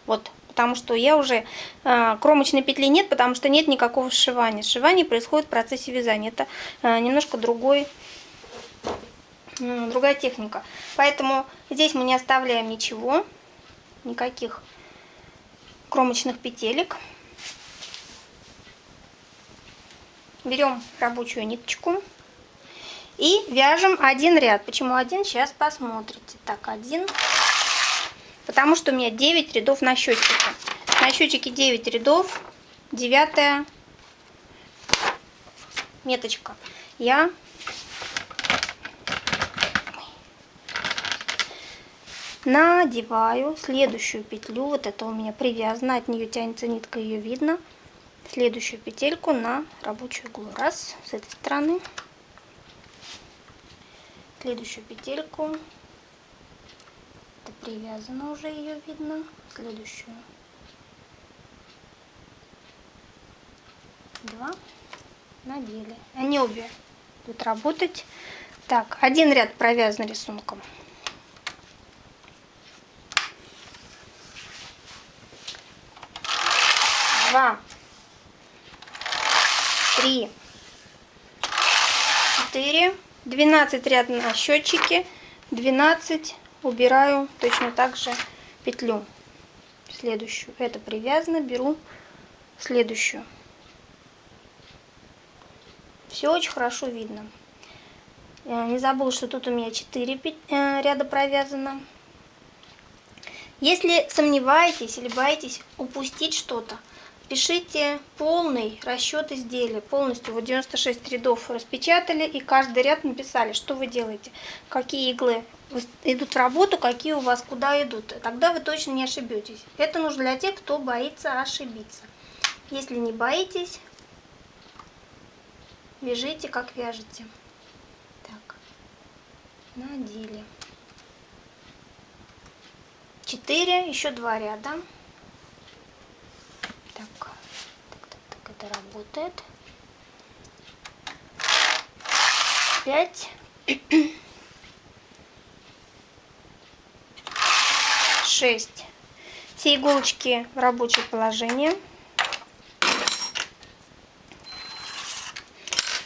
Вот, потому что я уже э, кромочной петли нет, потому что нет никакого сшивания. Сшивание происходит в процессе вязания. Это э, немножко другой, другая техника. Поэтому здесь мы не оставляем ничего, никаких кромочных петелек. берем рабочую ниточку и вяжем один ряд. Почему один? Сейчас посмотрите. Так, один. Потому что у меня 9 рядов на счетчике. На счетчике 9 рядов. Девятая меточка. Я надеваю следующую петлю. Вот это у меня привязано. От нее тянется нитка, ее видно следующую петельку на рабочую иглу. Раз, с этой стороны. Следующую петельку. Это привязано уже, ее видно. Следующую. Два. Надели. Они обе будут работать. Так, один ряд провязан рисунком. Два три, четыре, двенадцать ряд на счетчике, двенадцать убираю точно так же петлю следующую. Это привязано, беру следующую. Все очень хорошо видно. Не забыла, что тут у меня 4 э, ряда провязано. Если сомневаетесь или боитесь упустить что-то, пишите полный расчет изделия, полностью, вот 96 рядов распечатали и каждый ряд написали, что вы делаете, какие иглы идут в работу, какие у вас куда идут. Тогда вы точно не ошибетесь. Это нужно для тех, кто боится ошибиться. Если не боитесь, вяжите, как вяжете. Так, надели. 4, еще два ряда. Так, так, так, так, это работает. 5. 6. Все иголочки в рабочее положение.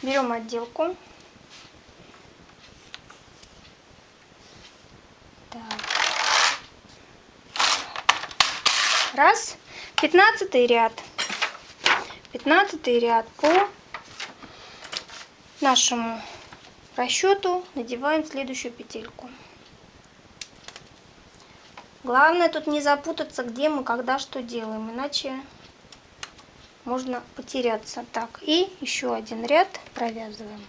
Берем отделку. Раз. Пятнадцатый ряд. Пятнадцатый ряд по нашему расчету надеваем следующую петельку. Главное тут не запутаться, где мы, когда, что делаем, иначе можно потеряться. Так, и еще один ряд провязываем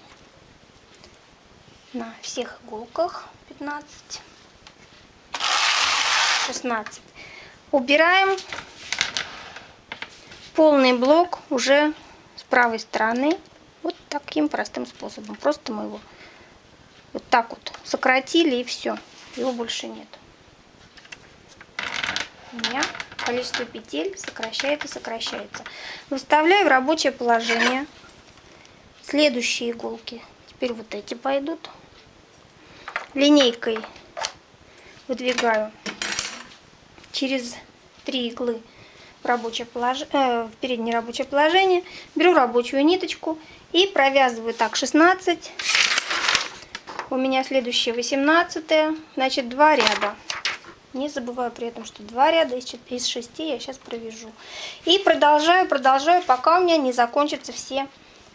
на всех иголках 15, 16. Убираем полный блок уже с правой стороны. Вот таким простым способом. Просто мы его вот так вот сократили и все. Его больше нет. У меня количество петель сокращается, сокращается. Выставляю в рабочее положение следующие иголки. Теперь вот эти пойдут. Линейкой выдвигаю через три иглы в, рабочее полож... э, в переднее рабочее положение, беру рабочую ниточку и провязываю так 16, у меня следующее 18, значит 2 ряда. Не забываю при этом, что 2 ряда из 6 я сейчас провяжу. И продолжаю, продолжаю, пока у меня не закончатся все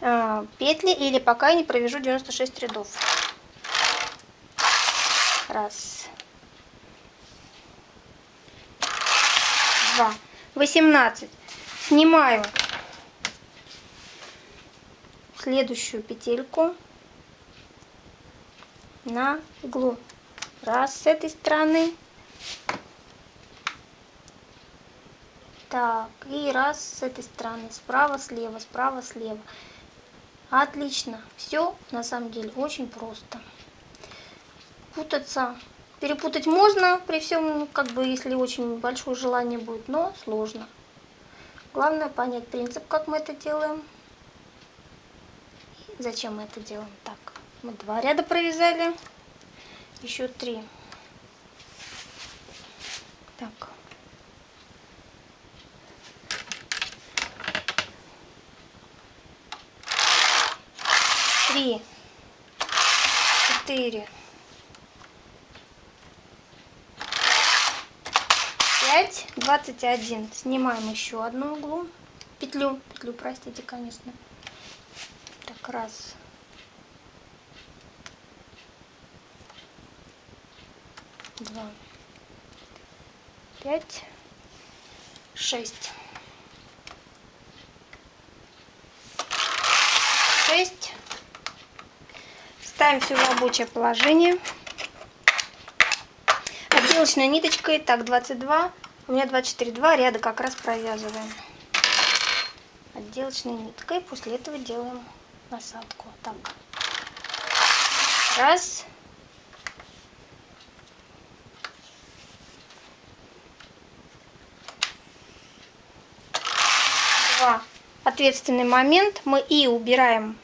э, петли или пока я не провяжу 96 рядов. Раз. 2, 18. Снимаю следующую петельку на иглу. Раз с этой стороны. Так, и раз с этой стороны. Справа, слева, справа, слева. Отлично. Все на самом деле очень просто. Путаться Перепутать можно при всем, как бы, если очень большое желание будет, но сложно. Главное понять принцип, как мы это делаем. И зачем мы это делаем. Так, мы два ряда провязали, еще три. Так. Три, четыре, 5, 21. Снимаем еще одну углу. Петлю, петлю, простите, конечно. Так, раз. Два. Пять. Шесть. Шесть. Ставим все в рабочее положение отделочной ниточкой так 22 у меня 24 2 ряда как раз провязываем отделочной ниткой. После этого делаем насадку. Так. Раз. Два. Ответственный момент. Мы и убираем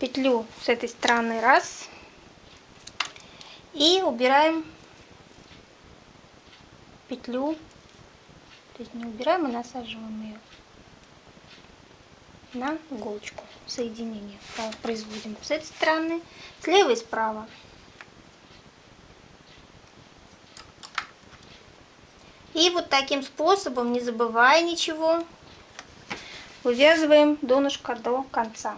петлю с этой стороны. Раз. И убираем петлю, то есть не убираем, а насаживаем ее на иголочку соединение. Производим с этой стороны, слева и справа. И вот таким способом, не забывая ничего, вывязываем донышко до конца.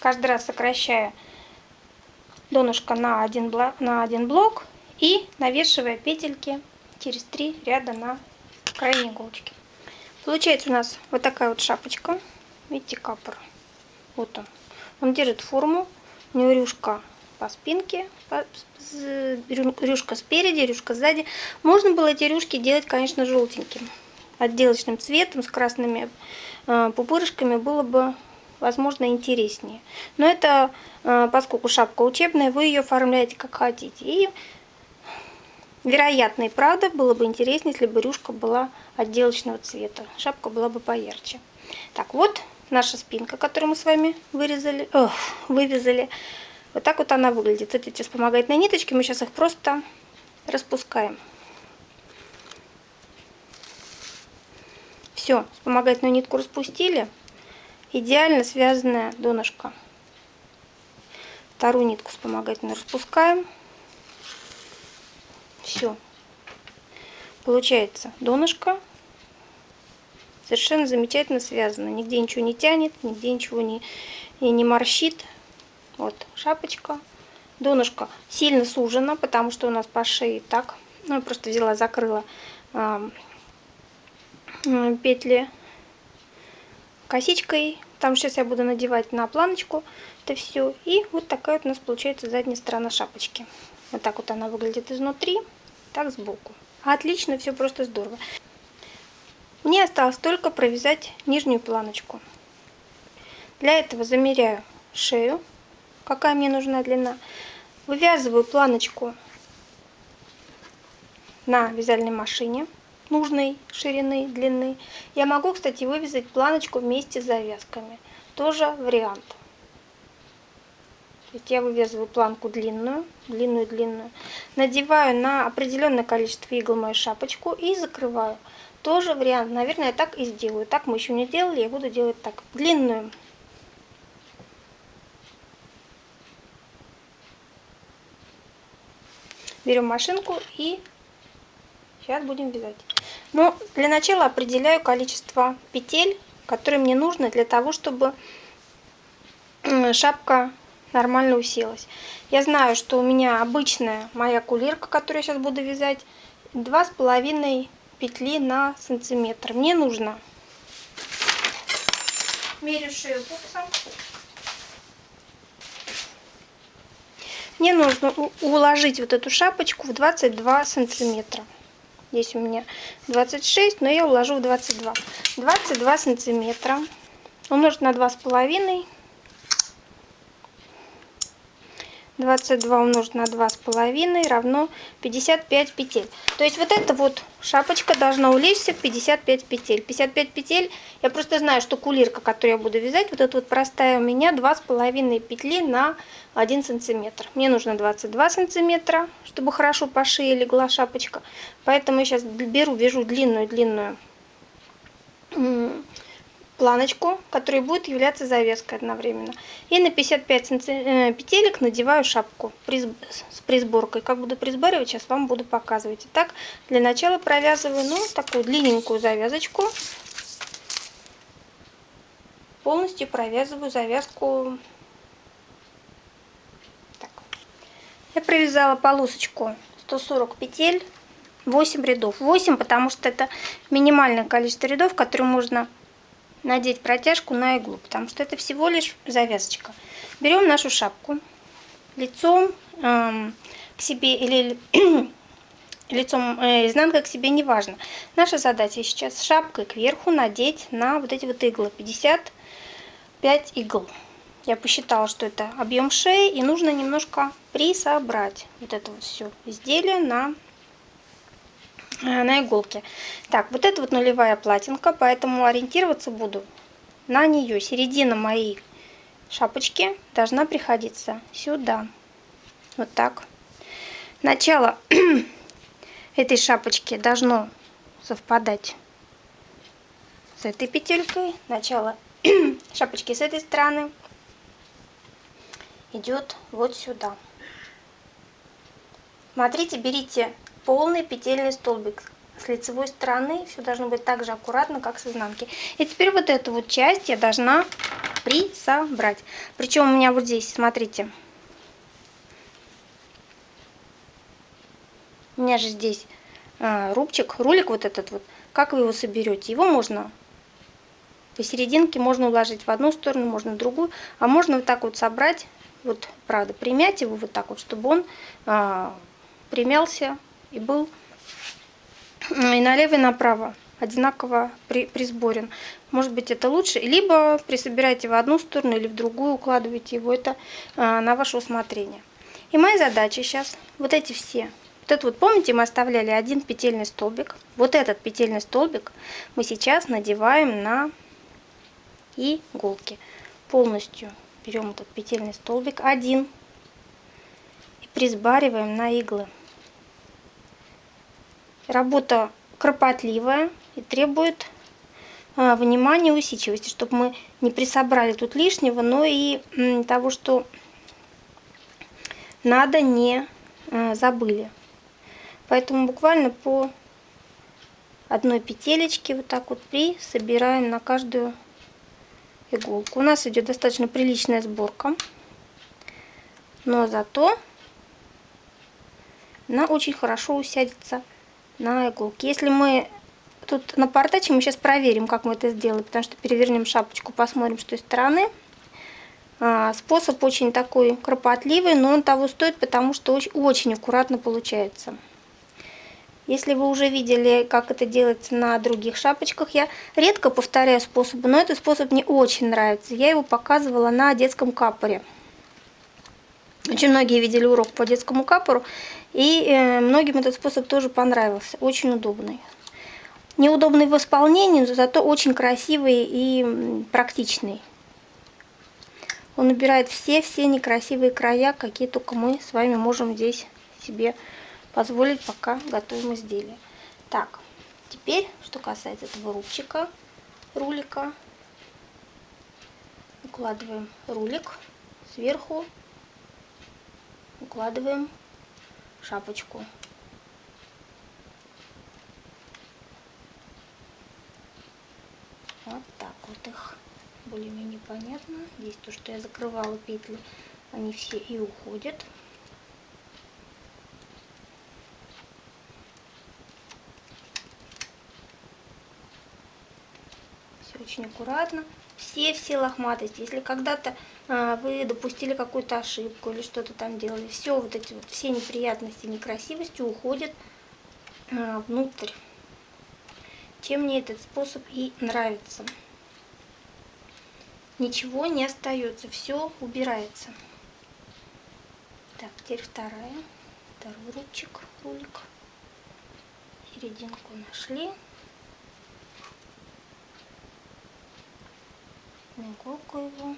Каждый раз сокращая донышко на один, блок, на один блок и навешивая петельки через три ряда на крайней иголочке. Получается у нас вот такая вот шапочка. Видите, капор. Вот он. Он держит форму. У него рюшка по спинке, рюшка спереди, рюшка сзади. Можно было эти рюшки делать, конечно, желтеньким. Отделочным цветом с красными э, пупырышками было бы, возможно, интереснее. Но это, э, поскольку шапка учебная, вы ее оформляете как хотите. И, вероятно и правда, было бы интереснее, если бы рюшка была отделочного цвета. Шапка была бы поярче. Так, вот наша спинка, которую мы с вами вырезали, ох, вывязали. Вот так вот она выглядит. Эти вспомогательные ниточки, мы сейчас их просто распускаем. Все, вспомогательную нитку распустили. Идеально связанная донышко. Вторую нитку вспомогательную распускаем. Все. Получается донышко совершенно замечательно связано. Нигде ничего не тянет, нигде ничего не, и не морщит. Вот шапочка. Донышко сильно сужено, потому что у нас по шее так. Ну, я просто взяла, закрыла э, петли косичкой. Там сейчас я буду надевать на планочку это все. И вот такая вот у нас получается задняя сторона шапочки. Вот так вот она выглядит изнутри, так сбоку. Отлично, все просто здорово. Мне осталось только провязать нижнюю планочку. Для этого замеряю шею какая мне нужна длина. Вывязываю планочку на вязальной машине нужной ширины, длины. Я могу, кстати, вывязать планочку вместе с завязками. Тоже вариант. Есть я вывязываю планку длинную, длинную-длинную, надеваю на определенное количество игл мою шапочку и закрываю. Тоже вариант. Наверное, я так и сделаю. Так мы еще не делали, я буду делать так. Длинную берем машинку и сейчас будем вязать. Но для начала определяю количество петель, которые мне нужно для того, чтобы шапка нормально уселась. Я знаю, что у меня обычная моя кулирка, которую я сейчас буду вязать, два с половиной петли на сантиметр. Мне нужно мерю шею пупса Мне нужно уложить вот эту шапочку в 22 сантиметра. Здесь у меня 26, но я уложу в 22. 22 сантиметра умножить на 2,5 22 умножить на 2,5 равно 55 петель. То есть вот эта вот шапочка должна улечься в 55 петель. 55 петель, я просто знаю, что кулирка, которую я буду вязать, вот эта вот простая у меня 2,5 петли на 1 сантиметр. Мне нужно 22 сантиметра, чтобы хорошо по шее легла шапочка. Поэтому я сейчас беру, вяжу длинную-длинную планочку, которая будет являться завеской одновременно. И на 55 э, петелек надеваю шапку с присборкой. Как буду присборивать, сейчас вам буду показывать. Итак, для начала провязываю ну, такую длинненькую завязочку. Полностью провязываю завязку. Так. Я провязала полосочку 140 петель. 8 рядов. 8, потому что это минимальное количество рядов, которые можно надеть протяжку на иглу, потому что это всего лишь завязочка. Берем нашу шапку лицом э, к себе или лицом э, изнанкой к себе, неважно. Наша задача сейчас шапкой кверху надеть на вот эти вот иглы, 55 игл. Я посчитала, что это объем шеи, и нужно немножко присобрать вот это вот все изделие на на иголке. Так, вот это вот нулевая платинка, поэтому ориентироваться буду на нее. Середина моей шапочки должна приходиться сюда. Вот так. Начало этой шапочки должно совпадать с этой петелькой. Начало шапочки с этой стороны идет вот сюда. Смотрите, берите полный петельный столбик с лицевой стороны. Все должно быть так же аккуратно, как с изнанки. И теперь вот эту вот часть я должна присобрать. Причем у меня вот здесь, смотрите. У меня же здесь э, рубчик, рулик вот этот вот, как вы его соберете. Его можно посерединке, можно уложить в одну сторону, можно в другую, а можно вот так вот собрать, вот правда, примять его вот так вот, чтобы он э, примялся и был и налево, и направо одинаково при, присборен. Может быть это лучше, либо присобираете в одну сторону или в другую, укладываете его, это э, на ваше усмотрение. И моя задача сейчас, вот эти все, вот это вот, помните, мы оставляли один петельный столбик, вот этот петельный столбик мы сейчас надеваем на иголки. Полностью берем этот петельный столбик один и присбариваем на иглы. Работа кропотливая и требует а, внимания и усидчивости, чтобы мы не присобрали тут лишнего, но и того, что надо, не а, забыли. Поэтому буквально по одной петелечке вот так вот присобираем на каждую иголку. У нас идет достаточно приличная сборка, но зато она очень хорошо усядется на иголке. Если мы тут напортачим, мы сейчас проверим, как мы это сделаем, потому что перевернем шапочку, посмотрим с той стороны. А, способ очень такой кропотливый, но он того стоит, потому что очень, очень аккуратно получается. Если вы уже видели, как это делается на других шапочках, я редко повторяю способы, но этот способ мне очень нравится. Я его показывала на детском капоре. Очень многие видели урок по детскому капору, и э, многим этот способ тоже понравился. Очень удобный. Неудобный в исполнении, но зато очень красивый и практичный. Он убирает все-все некрасивые края, какие только мы с вами можем здесь себе позволить пока готовим изделие. Так, теперь, что касается этого рубчика, рулика, укладываем рулик сверху, укладываем шапочку. Вот так вот их более-менее понятно. Здесь то, что я закрывала петли, они все и уходят. очень аккуратно. Все-все лохматости. Если когда-то вы допустили какую-то ошибку или что-то там делали, все вот эти вот, все неприятности, некрасивости уходят а, внутрь. Чем мне этот способ и нравится. Ничего не остается, все убирается. Так, теперь вторая, второй рубчик, рулик. Серединку нашли. на иголку его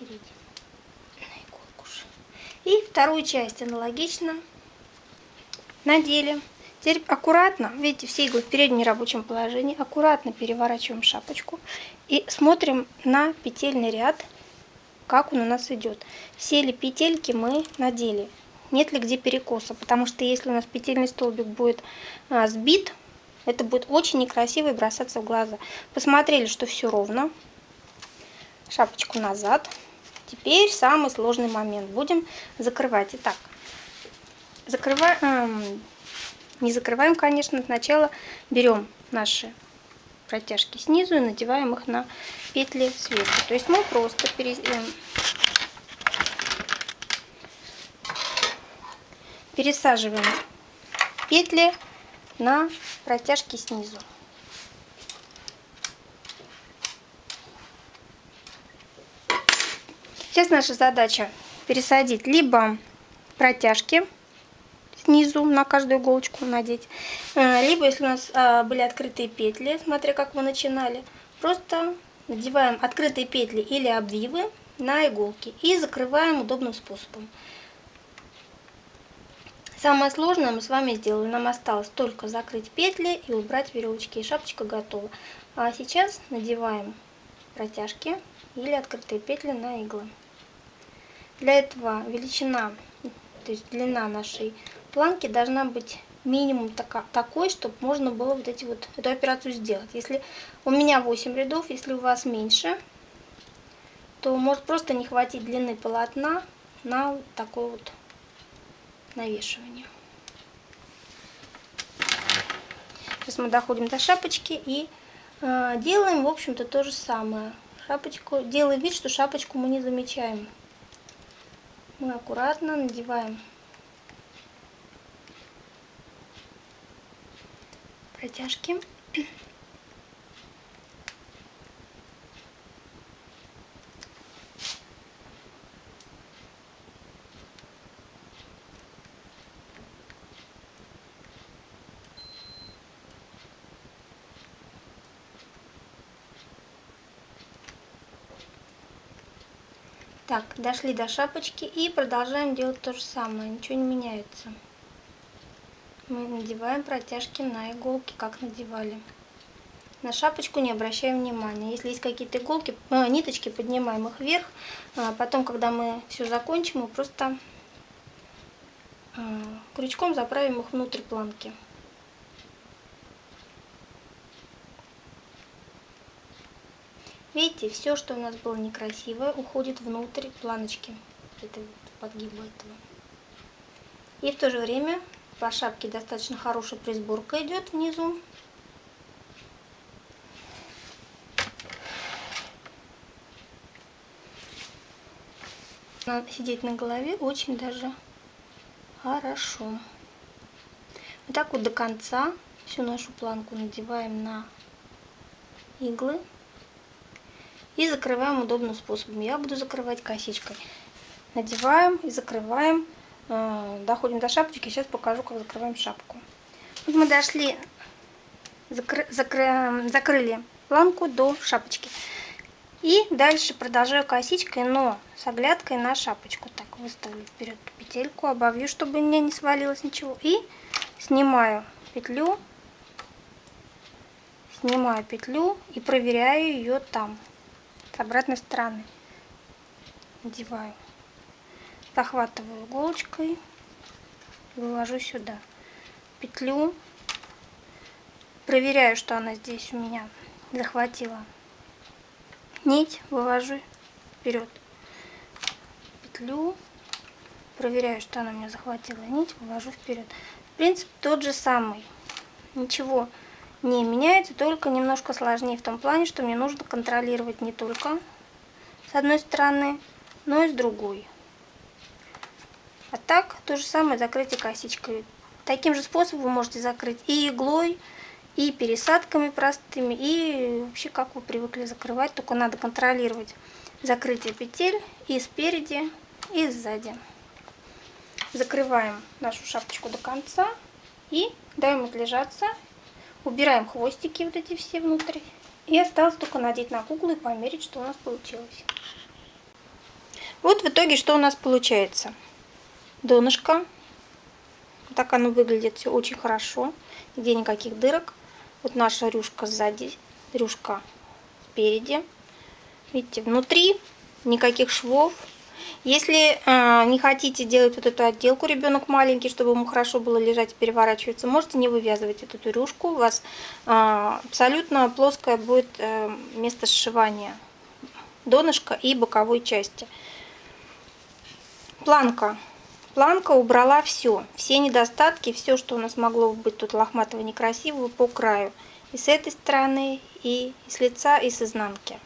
середину на иголку. И вторую часть аналогично надели. Теперь аккуратно, видите, все иглы в переднем рабочем положении, аккуратно переворачиваем шапочку и смотрим на петельный ряд, как он у нас идет. Все ли петельки мы надели, нет ли где перекоса, потому что если у нас петельный столбик будет а, сбит, это будет очень некрасиво и бросаться в глаза. Посмотрели, что все ровно. Шапочку назад. Теперь самый сложный момент. Будем закрывать. Итак, закрываем, эм, не закрываем, конечно, сначала берем наши протяжки снизу и надеваем их на петли сверху. То есть мы просто пере... Эм, пересаживаем петли на протяжки снизу. Сейчас наша задача пересадить либо протяжки снизу на каждую иголочку надеть, э, либо если у нас а, были открытые петли, смотря как мы начинали, просто надеваем открытые петли или обвивы на иголки и закрываем удобным способом. Самое сложное мы с вами сделали. Нам осталось только закрыть петли и убрать веревочки. И шапочка готова. А сейчас надеваем протяжки или открытые петли на иглы. Для этого величина, то есть длина нашей планки должна быть минимум такой, чтобы можно было вот эти вот эту операцию сделать. Если у меня 8 рядов, если у вас меньше, то может просто не хватить длины полотна на вот такой вот навешивание. Сейчас мы доходим до шапочки и э, делаем, в общем-то, то же самое. Шапочку, делаем вид, что шапочку мы не замечаем. Мы аккуратно надеваем протяжки. Так, дошли до шапочки и продолжаем делать то же самое, ничего не меняется. Мы надеваем протяжки на иголки, как надевали. На шапочку не обращаем внимания. Если есть какие-то иголки, э, ниточки, поднимаем их вверх. А потом, когда мы все закончим, мы просто э, крючком заправим их внутрь планки. Видите, все, что у нас было некрасивое, уходит внутрь планочки, это подгиба этого. И в то же время по шапке достаточно хорошая присборка идет внизу. Сидеть на голове очень даже хорошо. Вот так вот до конца всю нашу планку надеваем на иглы. И закрываем удобным способом. Я буду закрывать косичкой. Надеваем и закрываем. Э, доходим до шапочки. Сейчас покажу, как закрываем шапку. Вот мы дошли, закры, закры, закрыли планку до шапочки. И дальше продолжаю косичкой, но с оглядкой на шапочку. Так, выставлю вперед петельку, обовью, чтобы у меня не свалилось ничего. И снимаю петлю, снимаю петлю и проверяю ее там обратной стороны. Надеваю. Захватываю иголочкой вывожу сюда. Петлю. Проверяю что она здесь у меня захватила. Нить вывожу вперед. Петлю. Проверяю что она у меня захватила. Нить вывожу вперед. В принципе тот же самый. Ничего не меняется, только немножко сложнее в том плане, что мне нужно контролировать не только с одной стороны, но и с другой. А так, то же самое закрытие косичкой. Таким же способом вы можете закрыть и иглой, и пересадками простыми, и вообще как вы привыкли закрывать, только надо контролировать закрытие петель и спереди, и сзади. Закрываем нашу шапочку до конца и даем отлежаться Убираем хвостики вот эти все внутрь. И осталось только надеть на куклу и померить, что у нас получилось. Вот в итоге, что у нас получается. Донышко. Так оно выглядит все очень хорошо. Где никаких дырок. Вот наша рюшка сзади, рюшка спереди. Видите, внутри никаких швов. Если э, не хотите делать вот эту отделку, ребенок маленький, чтобы ему хорошо было лежать и переворачиваться, можете не вывязывать эту тюрюшку. У вас э, абсолютно плоское будет э, место сшивания донышка и боковой части. Планка. Планка убрала все, все недостатки, все, что у нас могло быть тут лохматого некрасивого по краю. И с этой стороны, и с лица, и с изнанки.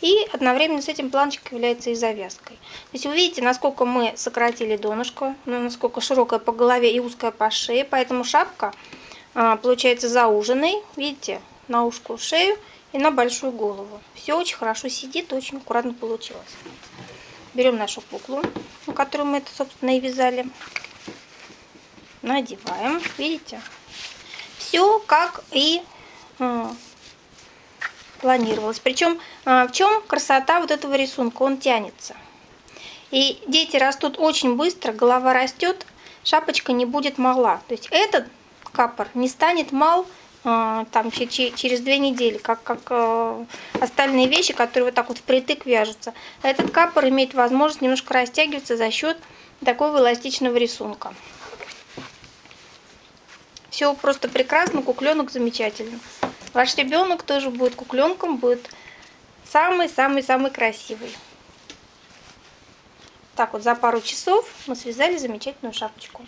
И одновременно с этим планочка является и завязкой. То есть вы видите, насколько мы сократили донышко, ну, насколько широкая по голове и узкая по шее. Поэтому шапка а, получается зауженной, видите, на ушку шею и на большую голову. Все очень хорошо сидит, очень аккуратно получилось. Берем нашу куклу, на которую мы это, собственно, и вязали. Надеваем, видите. Все как и а, планировалось. Причем а, в чем красота вот этого рисунка? Он тянется. И дети растут очень быстро, голова растет, шапочка не будет мала. То есть этот капор не станет мал а, там через две недели, как, как а, остальные вещи, которые вот так вот впритык вяжутся. Этот капор имеет возможность немножко растягиваться за счет такого эластичного рисунка. Все просто прекрасно, кукленок замечательно. Ваш ребенок тоже будет кукленком, будет самый-самый-самый красивый. Так вот, за пару часов мы связали замечательную шапочку.